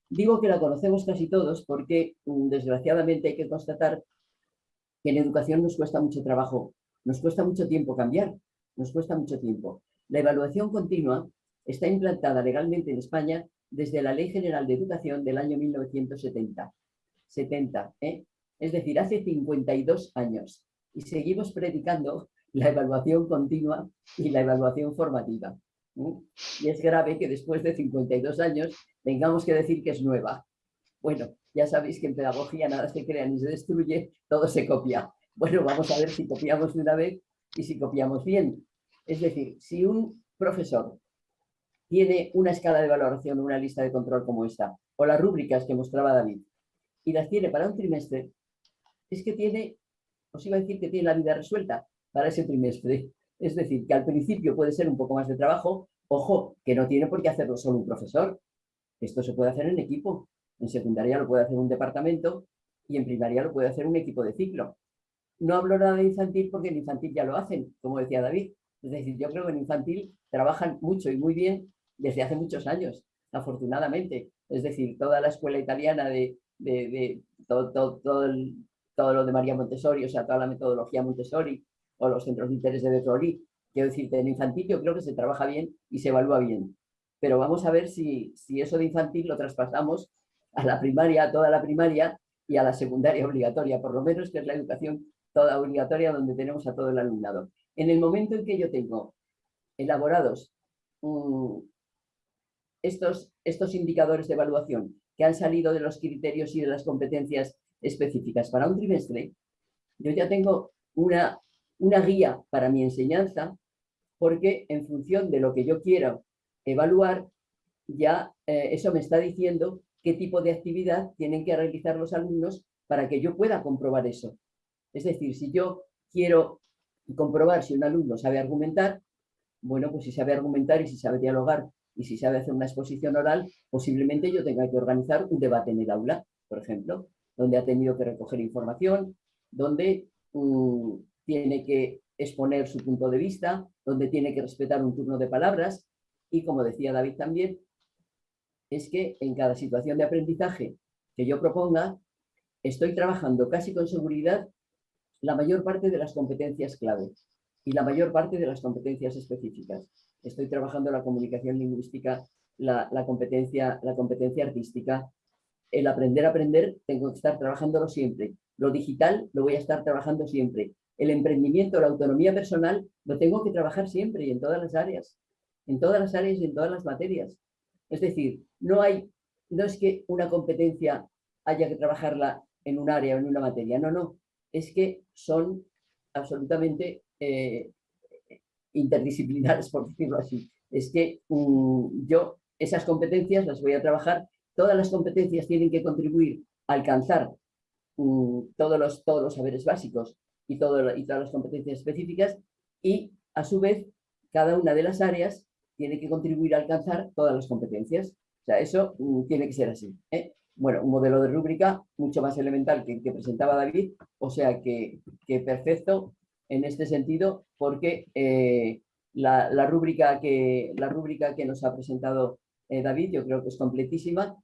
Digo que la conocemos casi todos porque, mm, desgraciadamente, hay que constatar que en educación nos cuesta mucho trabajo, nos cuesta mucho tiempo cambiar, nos cuesta mucho tiempo. La evaluación continua está implantada legalmente en España desde la Ley General de Educación del año 1970. 70, ¿eh? Es decir, hace 52 años. Y seguimos predicando la evaluación continua y la evaluación formativa. Y es grave que después de 52 años tengamos que decir que es nueva. Bueno, ya sabéis que en pedagogía nada se crea ni se destruye, todo se copia. Bueno, vamos a ver si copiamos de una vez y si copiamos bien. Es decir, si un profesor tiene una escala de valoración, una lista de control como esta, o las rúbricas que mostraba David, y las tiene para un trimestre, es que tiene, os iba a decir que tiene la vida resuelta para ese trimestre. Es decir, que al principio puede ser un poco más de trabajo, ojo, que no tiene por qué hacerlo solo un profesor. Esto se puede hacer en equipo. En secundaria lo puede hacer un departamento y en primaria lo puede hacer un equipo de ciclo. No hablo nada de infantil porque en infantil ya lo hacen, como decía David. Es decir, yo creo que en infantil trabajan mucho y muy bien desde hace muchos años, afortunadamente. Es decir, toda la escuela italiana de, todo, todo, todo, lo de María Montessori, o sea, toda la metodología Montessori, o los centros de interés de Betroli. Quiero decirte, en infantil yo creo que se trabaja bien y se evalúa bien. Pero vamos a ver si, si eso de infantil lo traspasamos a la primaria, a toda la primaria y a la secundaria obligatoria, por lo menos que es la educación toda obligatoria donde tenemos a todo el alumnado. En el momento en que yo tengo elaborados mm, estos, estos indicadores de evaluación que han salido de los criterios y de las competencias específicas para un trimestre, yo ya tengo una, una guía para mi enseñanza porque en función de lo que yo quiero evaluar, ya eh, eso me está diciendo qué tipo de actividad tienen que realizar los alumnos para que yo pueda comprobar eso. Es decir, si yo quiero comprobar si un alumno sabe argumentar, bueno, pues si sabe argumentar y si sabe dialogar y si sabe hacer una exposición oral, posiblemente yo tenga que organizar un debate en el aula, por ejemplo, donde ha tenido que recoger información, donde mm, tiene que exponer su punto de vista, donde tiene que respetar un turno de palabras y, como decía David también, es que en cada situación de aprendizaje que yo proponga, estoy trabajando casi con seguridad la mayor parte de las competencias clave y la mayor parte de las competencias específicas. Estoy trabajando la comunicación lingüística, la, competencia, la competencia artística, el aprender a aprender, tengo que estar trabajándolo siempre. Lo digital lo voy a estar trabajando siempre. El emprendimiento, la autonomía personal, lo tengo que trabajar siempre y en todas las áreas. En todas las áreas y en todas las materias. Es decir, no hay, no es que una competencia haya que trabajarla en un área o en una materia. No, no. Es que son absolutamente eh, interdisciplinares, por decirlo así. Es que mm, yo esas competencias las voy a trabajar, todas las competencias tienen que contribuir a alcanzar mm, todos, los, todos los saberes básicos y, todas las competencias específicas y a su vez cada una de las áreas tiene que contribuir a alcanzar todas las competencias. O sea, eso mm, tiene que ser así. ¿eh? Bueno, un modelo de rúbrica mucho más elemental que el que presentaba David, o sea que, que perfecto en este sentido, porque eh, la, rúbrica que, la rúbrica que nos ha presentado eh, David yo creo que es completísima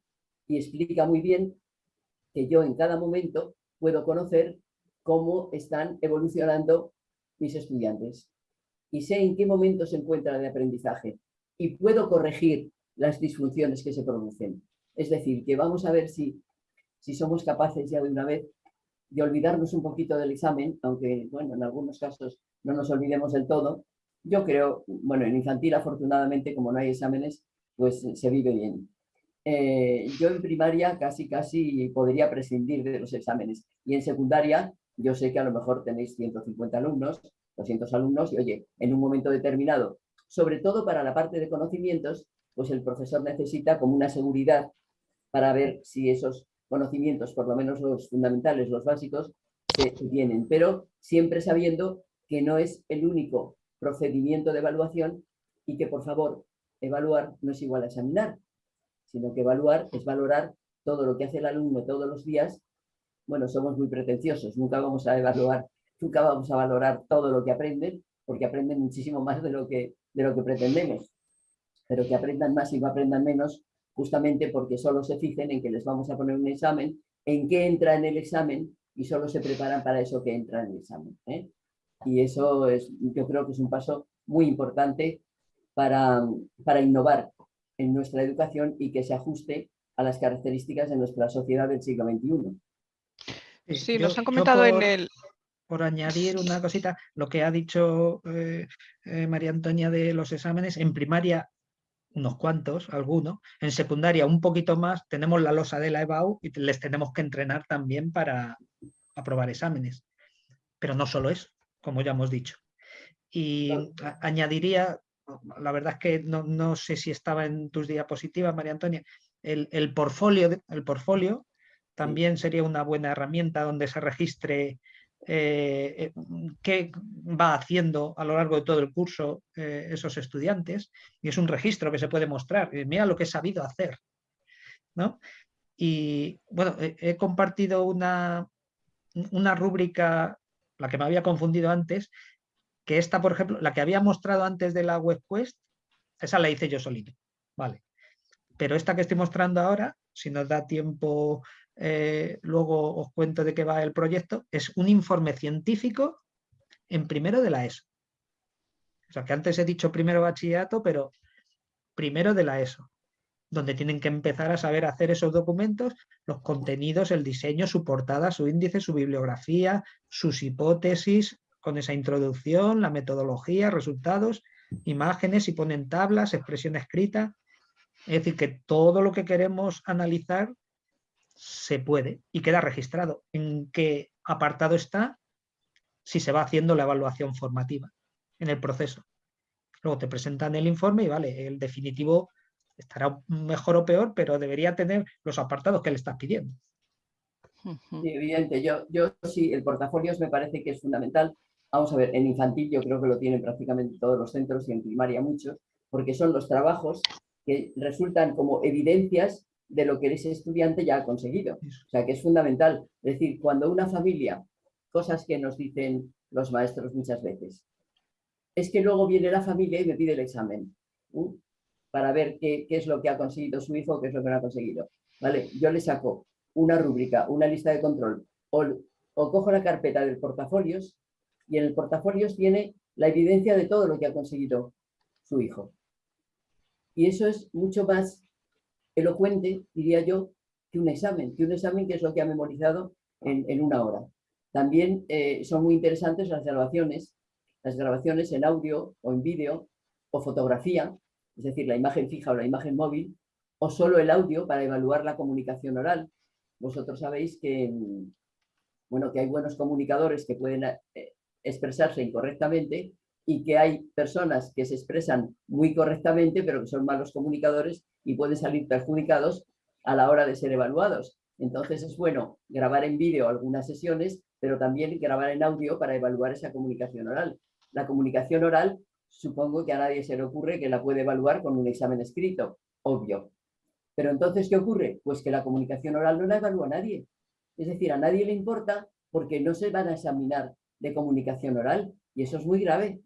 y explica muy bien que yo en cada momento puedo conocer cómo están evolucionando mis estudiantes y sé en qué momento se encuentra de aprendizaje y puedo corregir las disfunciones que se producen. Es decir, que vamos a ver si, si somos capaces ya de una vez de olvidarnos un poquito del examen, aunque bueno, en algunos casos no nos olvidemos del todo. Yo creo, bueno, en infantil afortunadamente como no hay exámenes, pues se vive bien. Eh, yo en primaria casi casi podría prescindir de los exámenes y en secundaria yo sé que a lo mejor tenéis 150 alumnos, 200 alumnos y oye, en un momento determinado, sobre todo para la parte de conocimientos, pues el profesor necesita como una seguridad para ver si esos conocimientos, por lo menos los fundamentales, los básicos, se, tienen, pero siempre sabiendo que no es el único procedimiento de evaluación y que, por favor, evaluar no es igual a examinar, sino que evaluar es valorar todo lo que hace el alumno todos los días. Bueno, somos muy pretenciosos, nunca vamos a evaluar nunca vamos a valorar todo lo que aprenden, porque aprenden muchísimo más de lo que, de lo que pretendemos. Pero que aprendan más y no aprendan menos, justamente porque solo se fijen en que les vamos a poner un examen, en qué entra en el examen y solo se preparan para eso que entra en el examen. ¿eh? Y eso es, yo creo que es un paso muy importante para, para innovar en nuestra educación y que se ajuste a las características de nuestra sociedad del siglo XXI. Sí, nos han comentado en el... Por añadir una cosita, lo que ha dicho eh, eh, María Antonia de los exámenes, en primaria unos cuantos, algunos, en secundaria un poquito más, tenemos la losa de la EBAU y les tenemos que entrenar también para aprobar exámenes. Pero no solo eso, como ya hemos dicho. Y añadiría, la verdad es que no, sé si estaba en tus diapositivas, María Antonia, el, el, portfolio, el portfolio también sería una buena herramienta donde se registre eh, eh, qué va haciendo a lo largo de todo el curso eh, esos estudiantes y es un registro que se puede mostrar. mira lo que he sabido hacer. ¿no? Y bueno, he, compartido una, una rúbrica, la que me había confundido antes, que esta, por ejemplo, la que había mostrado antes de la WebQuest, esa la hice yo solito. Vale. Pero esta que estoy mostrando ahora, si nos da tiempo eh, luego os cuento de qué va el proyecto, es un informe científico en primero de la ESO. O sea, que antes he dicho primero bachillerato, pero primero de la ESO, donde tienen que empezar a saber hacer esos documentos, los contenidos, el diseño, su portada, su índice, su bibliografía, sus hipótesis, con esa introducción, la metodología, resultados, imágenes, y ponen tablas, expresión escrita. Es decir, que todo lo que queremos analizar se puede y queda registrado en qué apartado está si se va haciendo la evaluación formativa en el proceso. Luego te presentan el informe y vale, el definitivo estará mejor o peor, pero debería tener los apartados que le estás pidiendo. Evidente. Yo, yo sí, el portafolio me parece que es fundamental. Vamos a ver, en infantil yo creo que lo tienen prácticamente todos los centros y en primaria muchos, porque son los trabajos que resultan como evidencias de lo que ese estudiante ya ha conseguido. O sea, que es fundamental. Es decir, cuando una familia, cosas que nos dicen los maestros muchas veces, es que luego viene la familia y me pide el examen para ver qué, es lo que ha conseguido su hijo, qué es lo que no ha conseguido. ¿Vale? Yo le saco una rúbrica, una lista de control, o, o cojo la carpeta del portafolios y en el portafolios tiene la evidencia de todo lo que ha conseguido su hijo. Y eso es mucho más elocuente, diría yo, que un examen, que un examen que es lo que ha memorizado en, una hora. También eh, son muy interesantes las grabaciones, las grabaciones en audio o en vídeo o fotografía, es decir, la imagen fija o la imagen móvil, o solo el audio para evaluar la comunicación oral. Vosotros sabéis que, bueno, que hay buenos comunicadores que pueden eh, expresarse incorrectamente y que hay personas que se expresan muy correctamente, pero que son malos comunicadores y pueden salir perjudicados a la hora de ser evaluados. Entonces es bueno grabar en vídeo algunas sesiones, pero también grabar en audio para evaluar esa comunicación oral. La comunicación oral, supongo que a nadie se le ocurre que la puede evaluar con un examen escrito, obvio. Pero entonces, ¿qué ocurre? Pues que la comunicación oral no la evalúa nadie. Es decir, a nadie le importa porque no se van a examinar de comunicación oral. Y eso es muy grave.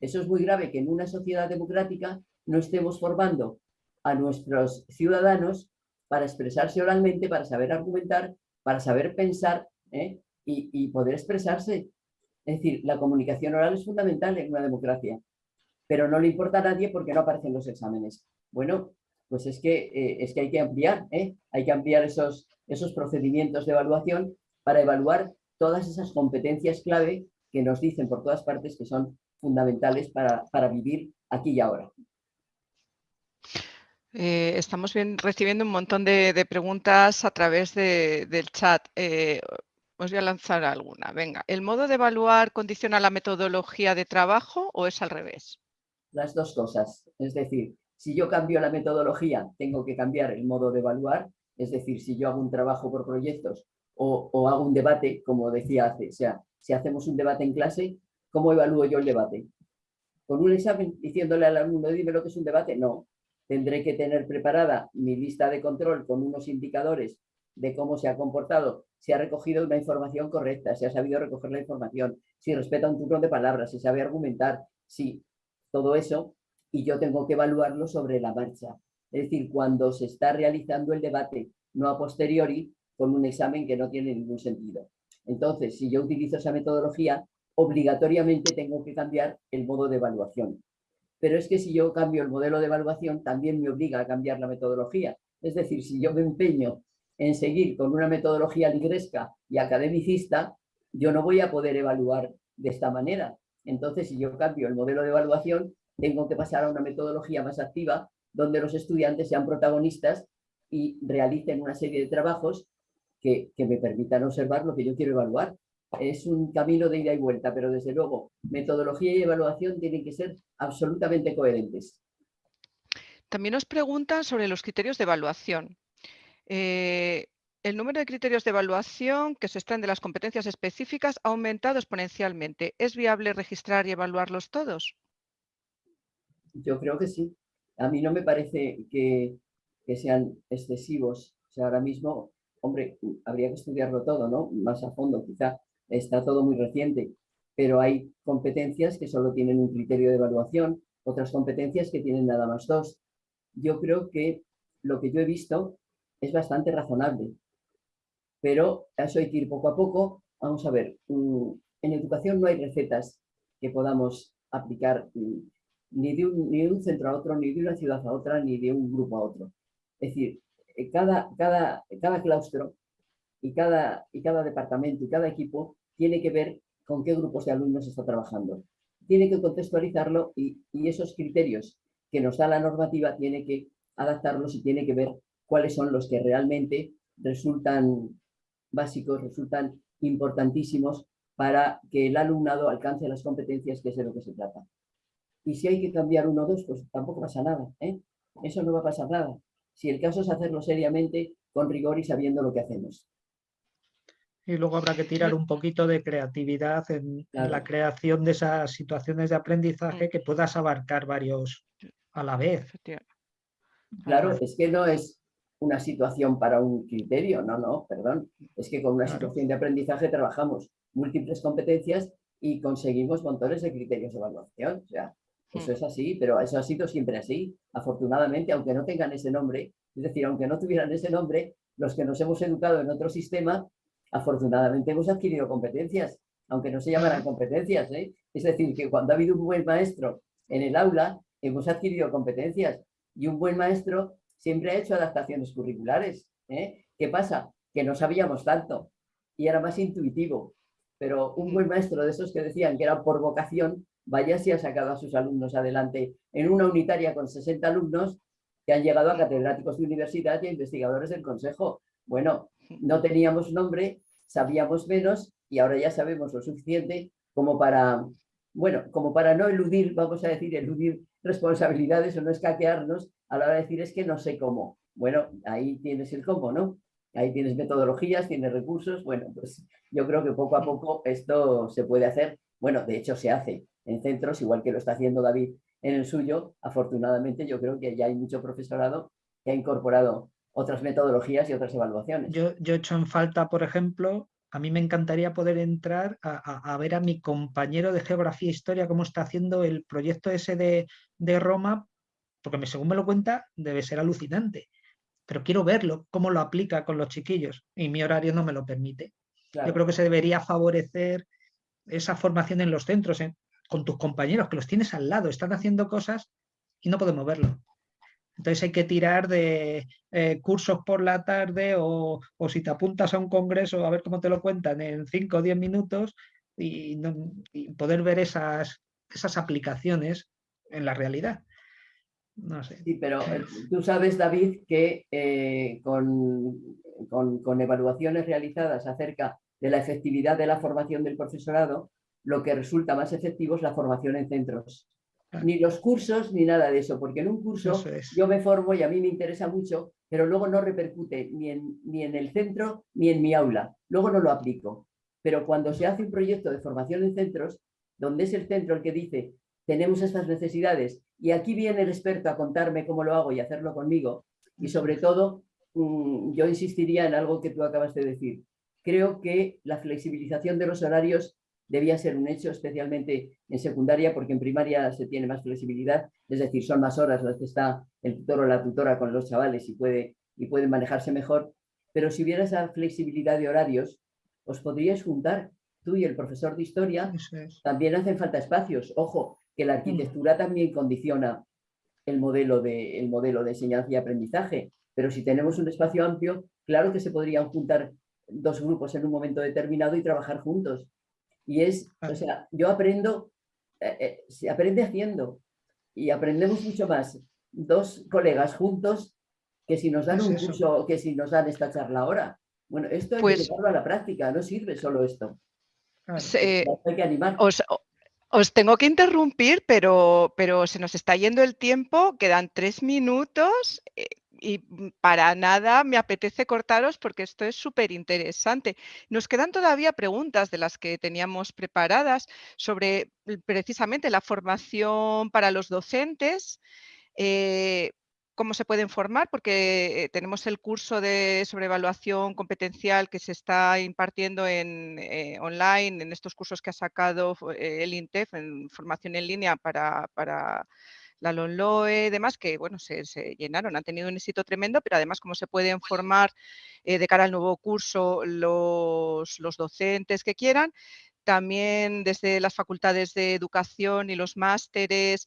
Eso es muy grave que en una sociedad democrática no estemos formando a nuestros ciudadanos para expresarse oralmente, para saber argumentar, para saber pensar ¿eh? y, poder expresarse. Es decir, la comunicación oral es fundamental en una democracia, pero no le importa a nadie porque no aparecen los exámenes. Bueno, pues es que, eh, es que hay que ampliar, ¿eh? hay que ampliar esos, esos procedimientos de evaluación para evaluar todas esas competencias clave que nos dicen por todas partes que son fundamentales para, para vivir aquí y ahora. Eh, estamos recibiendo un montón de, preguntas a través del chat. Eh, os voy a lanzar alguna. Venga, ¿el modo de evaluar condiciona la metodología de trabajo o es al revés? Las dos cosas. Es decir, si yo cambio la metodología, tengo que cambiar el modo de evaluar. Es decir, si yo hago un trabajo por proyectos o, hago un debate, como decía hace, o sea, si hacemos un debate en clase, ¿Cómo evalúo yo el debate? ¿Con un examen diciéndole al alumno, dime lo que es un debate? No. Tendré que tener preparada mi lista de control con unos indicadores de cómo se ha comportado, si ha recogido una información correcta, si ha sabido recoger la información, si respeta un turno de palabras, si sabe argumentar, si todo eso, y yo tengo que evaluarlo sobre la marcha. Es decir, cuando se está realizando el debate, no a posteriori, con un examen que no tiene ningún sentido. Entonces, si yo utilizo esa metodología, obligatoriamente tengo que cambiar el modo de evaluación. Pero es que si yo cambio el modelo de evaluación, también me obliga a cambiar la metodología. Es decir, si yo me empeño en seguir con una metodología ligresca y academicista, yo no voy a poder evaluar de esta manera. Entonces, si yo cambio el modelo de evaluación, tengo que pasar a una metodología más activa, donde los estudiantes sean protagonistas y realicen una serie de trabajos que, me permitan observar lo que yo quiero evaluar. Es un camino de ida y vuelta, pero desde luego metodología y evaluación tienen que ser absolutamente coherentes. También nos preguntan sobre los criterios de evaluación. Eh, el número de criterios de evaluación que se extraen de las competencias específicas ha aumentado exponencialmente. ¿Es viable registrar y evaluarlos todos? Yo creo que sí. A mí no me parece que, sean excesivos. O sea, ahora mismo, hombre, habría que estudiarlo todo, ¿no? Más a fondo, quizá está todo muy reciente, pero hay competencias que solo tienen un criterio de evaluación, otras competencias que tienen nada más dos. Yo creo que lo que yo he visto es bastante razonable, pero eso hay que ir poco a poco. Vamos a ver, mm, en educación no hay recetas que podamos aplicar mm, ni de, un, centro a otro, ni de una ciudad a otra, ni de un grupo a otro. Es decir, cada, cada, cada claustro y cada, y cada departamento y cada equipo tiene que ver con qué grupos de alumnos está trabajando. Tiene que contextualizarlo y, y esos criterios que nos da la normativa tiene que adaptarlos y tiene que ver cuáles son los que realmente resultan básicos, resultan importantísimos para que el alumnado alcance las competencias que es de lo que se trata. Y si hay que cambiar uno o dos, pues tampoco pasa nada. ¿eh? Eso no va a pasar nada. Si el caso es hacerlo seriamente, con rigor y sabiendo lo que hacemos. Y luego habrá que tirar un poquito de creatividad en, la creación de esas situaciones de aprendizaje que puedas abarcar varios a la vez. Claro, es que no es una situación para un criterio, no, no, perdón. Es que con una situación de aprendizaje trabajamos múltiples competencias y conseguimos montones de criterios de evaluación. O sea, eso hmm. es así, pero eso ha sido siempre así. Afortunadamente, aunque no tengan ese nombre, es decir, aunque no tuvieran ese nombre, los que nos hemos educado en otro sistema, afortunadamente hemos adquirido competencias, aunque no se llamaran competencias. ¿eh? Es decir, que cuando ha habido un buen maestro en el aula, hemos adquirido competencias. Y un buen maestro siempre ha hecho adaptaciones curriculares. ¿eh? ¿Qué pasa? Que no sabíamos tanto y era más intuitivo. Pero un buen maestro de esos que decían que era por vocación, vaya si ha sacado a sus alumnos adelante en una unitaria con 60 alumnos que han llegado a catedráticos de universidad y a investigadores del consejo. Bueno, no teníamos nombre, sabíamos menos y ahora ya sabemos lo suficiente como para, bueno, como para no eludir, vamos a decir, eludir responsabilidades o no escaquearnos a la hora de decir es que no sé cómo. Bueno, ahí tienes el cómo, ¿no? Ahí tienes metodologías, tienes recursos. Bueno, pues yo creo que poco a poco esto se puede hacer. Bueno, de hecho se hace en centros, igual que lo está haciendo David en el suyo. Afortunadamente yo creo que ya hay mucho profesorado que ha incorporado otras metodologías y otras evaluaciones. Yo, yo he hecho en falta, por ejemplo, a mí me encantaría poder entrar a, ver a mi compañero de Geografía e Historia cómo está haciendo el proyecto ese de, de Roma, porque según me lo cuenta debe ser alucinante, pero quiero verlo, cómo lo aplica con los chiquillos y mi horario no me lo permite. Yo creo que se debería favorecer esa formación en los centros, con tus compañeros, que los tienes al lado, están haciendo cosas y no podemos verlo. Entonces hay que tirar de eh, cursos por la tarde o, si te apuntas a un congreso a ver cómo te lo cuentan en 5 o 10 minutos y, poder ver esas, esas aplicaciones en la realidad. No sé. Sí, pero eh, tú sabes, David, que eh, con, con evaluaciones realizadas acerca de la efectividad de la formación del profesorado, lo que resulta más efectivo es la formación en centros ni los cursos ni nada de eso, porque en un curso yo me formo y a mí me interesa mucho, pero luego no repercute ni en, ni en el centro ni en mi aula, luego no lo aplico. Pero cuando se hace un proyecto de formación en centros, donde es el centro el que dice, tenemos estas necesidades y aquí viene el experto a contarme cómo lo hago y hacerlo conmigo, y sobre todo mm, yo insistiría en algo que tú acabas de decir. Creo que la flexibilización de los horarios debía ser un hecho, especialmente en secundaria, porque en primaria se tiene más flexibilidad, es decir, son más horas las que está el tutor o la tutora con los chavales y puede, y puede manejarse mejor, pero si hubiera esa flexibilidad de horarios, os podríais juntar tú y el profesor de historia, también hacen falta espacios. Ojo, que la arquitectura también condiciona el modelo, de, el modelo de enseñanza y aprendizaje, pero si tenemos un espacio amplio, claro que se podrían juntar dos grupos en un momento determinado y trabajar juntos. Y es, o sea, yo aprendo, eh, eh, se aprende haciendo y aprendemos mucho más dos colegas juntos que si nos dan un curso, que si nos dan esta charla ahora. Bueno, esto hay que Pues llevarlo a la práctica, no sirve solo esto. se- Hay que animar. os, os tengo que interrumpir, pero, pero se nos está yendo el tiempo, quedan tres minutos eh, y para nada me apetece cortaros porque esto es súper interesante. Nos quedan todavía preguntas de las que teníamos preparadas sobre precisamente la formación para los docentes. eh, cómo se pueden formar, porque eh, tenemos el curso de sobrevaluación competencial que se está impartiendo en, eh, online, en estos cursos que ha sacado eh, el INTEF en formación en línea para, para la LONLOE y demás, que bueno, se, llenaron, han tenido un éxito tremendo, pero además cómo se pueden formar de cara al nuevo curso los, los docentes que quieran. También desde las facultades de educación y los másteres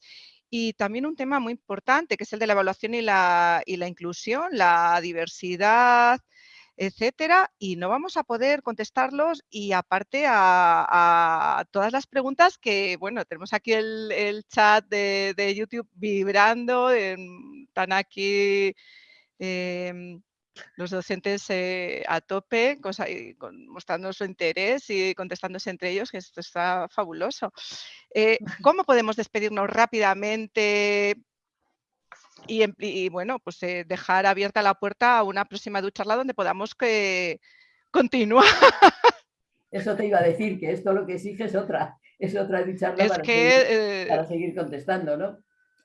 y también un tema muy importante, que es el de la evaluación y la, y la inclusión, la diversidad, etcétera, y no vamos a poder contestarlos y aparte a, todas las preguntas que, bueno, tenemos aquí el, chat de, YouTube vibrando, están aquí eh, los docentes eh, a tope, cosa, con, mostrando su interés y contestándose entre ellos, que esto está fabuloso. Eh, ¿Cómo podemos despedirnos rápidamente y, y bueno, pues eh, dejar abierta la puerta a una próxima ducharla donde podamos que continuar? Eso te iba a decir, que esto lo que exige es otra, es otra ducharla es para, que, seguir, para seguir contestando, ¿no?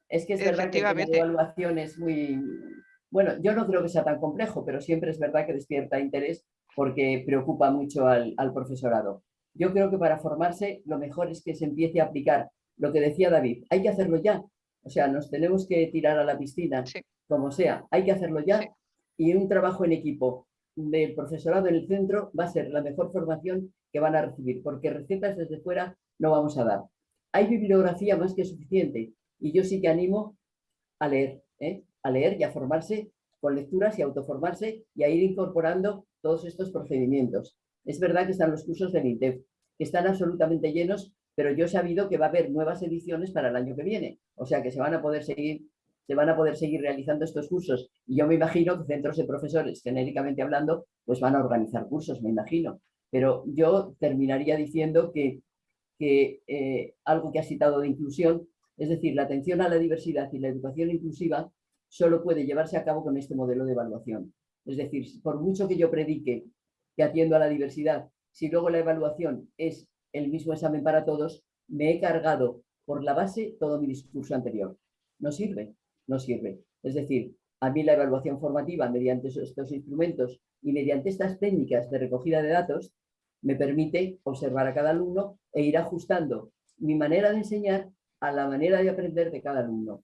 Es que es verdad que la evaluación es muy... Bueno, yo no creo que sea tan complejo, pero siempre es verdad que despierta interés porque preocupa mucho al, al profesorado. Yo creo que para formarse lo mejor es que se empiece a aplicar lo que decía David. Hay que hacerlo ya. O sea, nos tenemos que tirar a la piscina, sí. como sea. Hay que hacerlo ya. Sí. Y un trabajo en equipo del profesorado en el centro va a ser la mejor formación que van a recibir, porque recetas desde fuera no vamos a dar. Hay bibliografía más que suficiente y yo sí que animo a leer, ¿eh? A leer y a formarse con lecturas y autoformarse y a ir incorporando todos estos procedimientos. Es verdad que están los cursos del INTEF, que están absolutamente llenos, pero yo he sabido que va a haber nuevas ediciones para el año que viene. O sea que se van a poder seguir, se van a poder seguir realizando estos cursos. Y yo me imagino que centros de profesores, genéricamente hablando, pues van a organizar cursos, me imagino. Pero yo terminaría diciendo que, que eh, algo que ha citado de inclusión, es decir, la atención a la diversidad y la educación inclusiva solo puede llevarse a cabo con este modelo de evaluación. Es decir, por mucho que yo predique que atiendo a la diversidad, si luego la evaluación es el mismo examen para todos, me he cargado por la base todo mi discurso anterior. No sirve, no sirve. Es decir, a mí la evaluación formativa mediante estos instrumentos y mediante estas técnicas de recogida de datos me permite observar a cada alumno e ir ajustando mi manera de enseñar a la manera de aprender de cada alumno.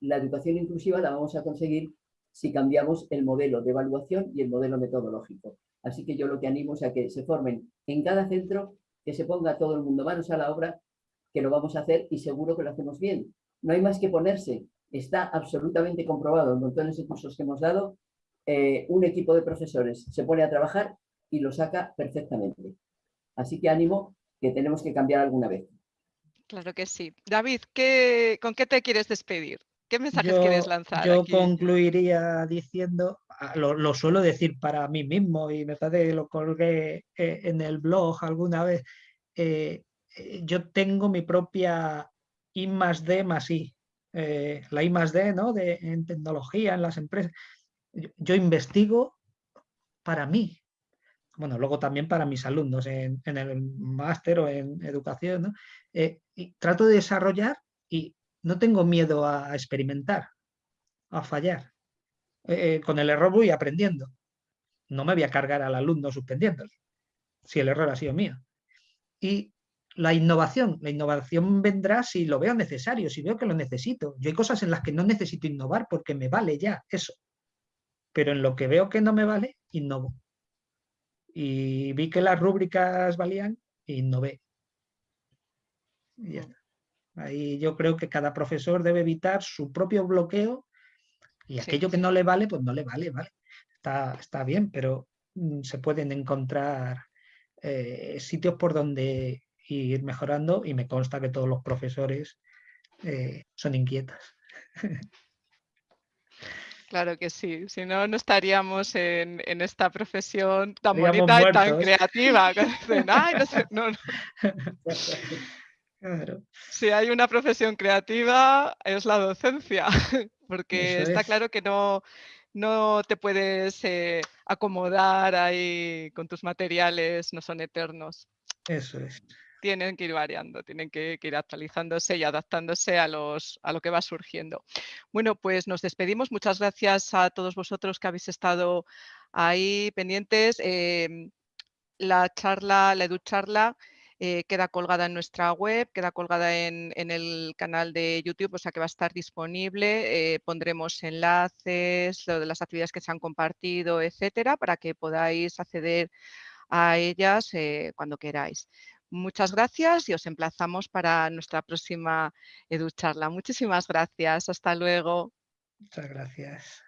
La educación inclusiva la vamos a conseguir si cambiamos el modelo de evaluación y el modelo metodológico. Así que yo lo que animo es a que se formen en cada centro, que se ponga todo el mundo manos a la obra, que lo vamos a hacer y seguro que lo hacemos bien. No hay más que ponerse. Está absolutamente comprobado en montones de cursos que hemos dado. Eh, un equipo de profesores se pone a trabajar y lo saca perfectamente. Así que ánimo que tenemos que cambiar alguna vez. Claro que sí. David, ¿qué, ¿con qué te quieres despedir? ¿Qué mensajes yo, quieres lanzar? Yo aquí? concluiría diciendo, lo, lo, suelo decir para mí mismo y me parece que lo colgué eh, en el blog alguna vez. Eh, yo tengo mi propia I más D más I, eh, la I más D ¿no? de, en tecnología, en las empresas. Yo, yo, investigo para mí. Bueno, luego también para mis alumnos en, en el máster o en educación. ¿no? y trato de desarrollar y no tengo miedo a experimentar, a fallar. eh, con el error voy aprendiendo. No me voy a cargar al alumno suspendiéndole, si el error ha sido mío. Y la innovación, la innovación vendrá si lo veo necesario, si veo que lo necesito. Yo hay cosas en las que no necesito innovar porque me vale ya eso. Pero en lo que veo que no me vale, innovo. Y vi que las rúbricas valían innové. Y ya está. Ahí yo creo que cada profesor debe evitar su propio bloqueo y aquello que no le vale, pues no le vale, ¿vale? Está, está bien, pero mm, se pueden encontrar eh, sitios por donde ir mejorando y me consta que todos los profesores eh, son inquietas. Claro que sí, si no, no estaríamos en, esta profesión tan bonita y tan creativa. Si hay una profesión creativa es la docencia, porque está claro que no, no te puedes eh, acomodar ahí con tus materiales, no son eternos. Eso es. Tienen que ir variando, tienen que, ir actualizándose y adaptándose a, los, a lo que va surgiendo. Bueno, pues nos despedimos. Muchas gracias a todos vosotros que habéis estado ahí pendientes. Em, la charla, la EduCharla, eh, queda colgada en nuestra web, queda colgada en, el canal de YouTube, o sea que va a estar disponible. Eh, pondremos enlaces, las actividades que se han compartido, etcétera, para que podáis acceder a ellas eh, cuando queráis. Muchas gracias y os emplazamos para nuestra próxima EduCharla. Muchísimas gracias. Hasta luego. Muchas gracias.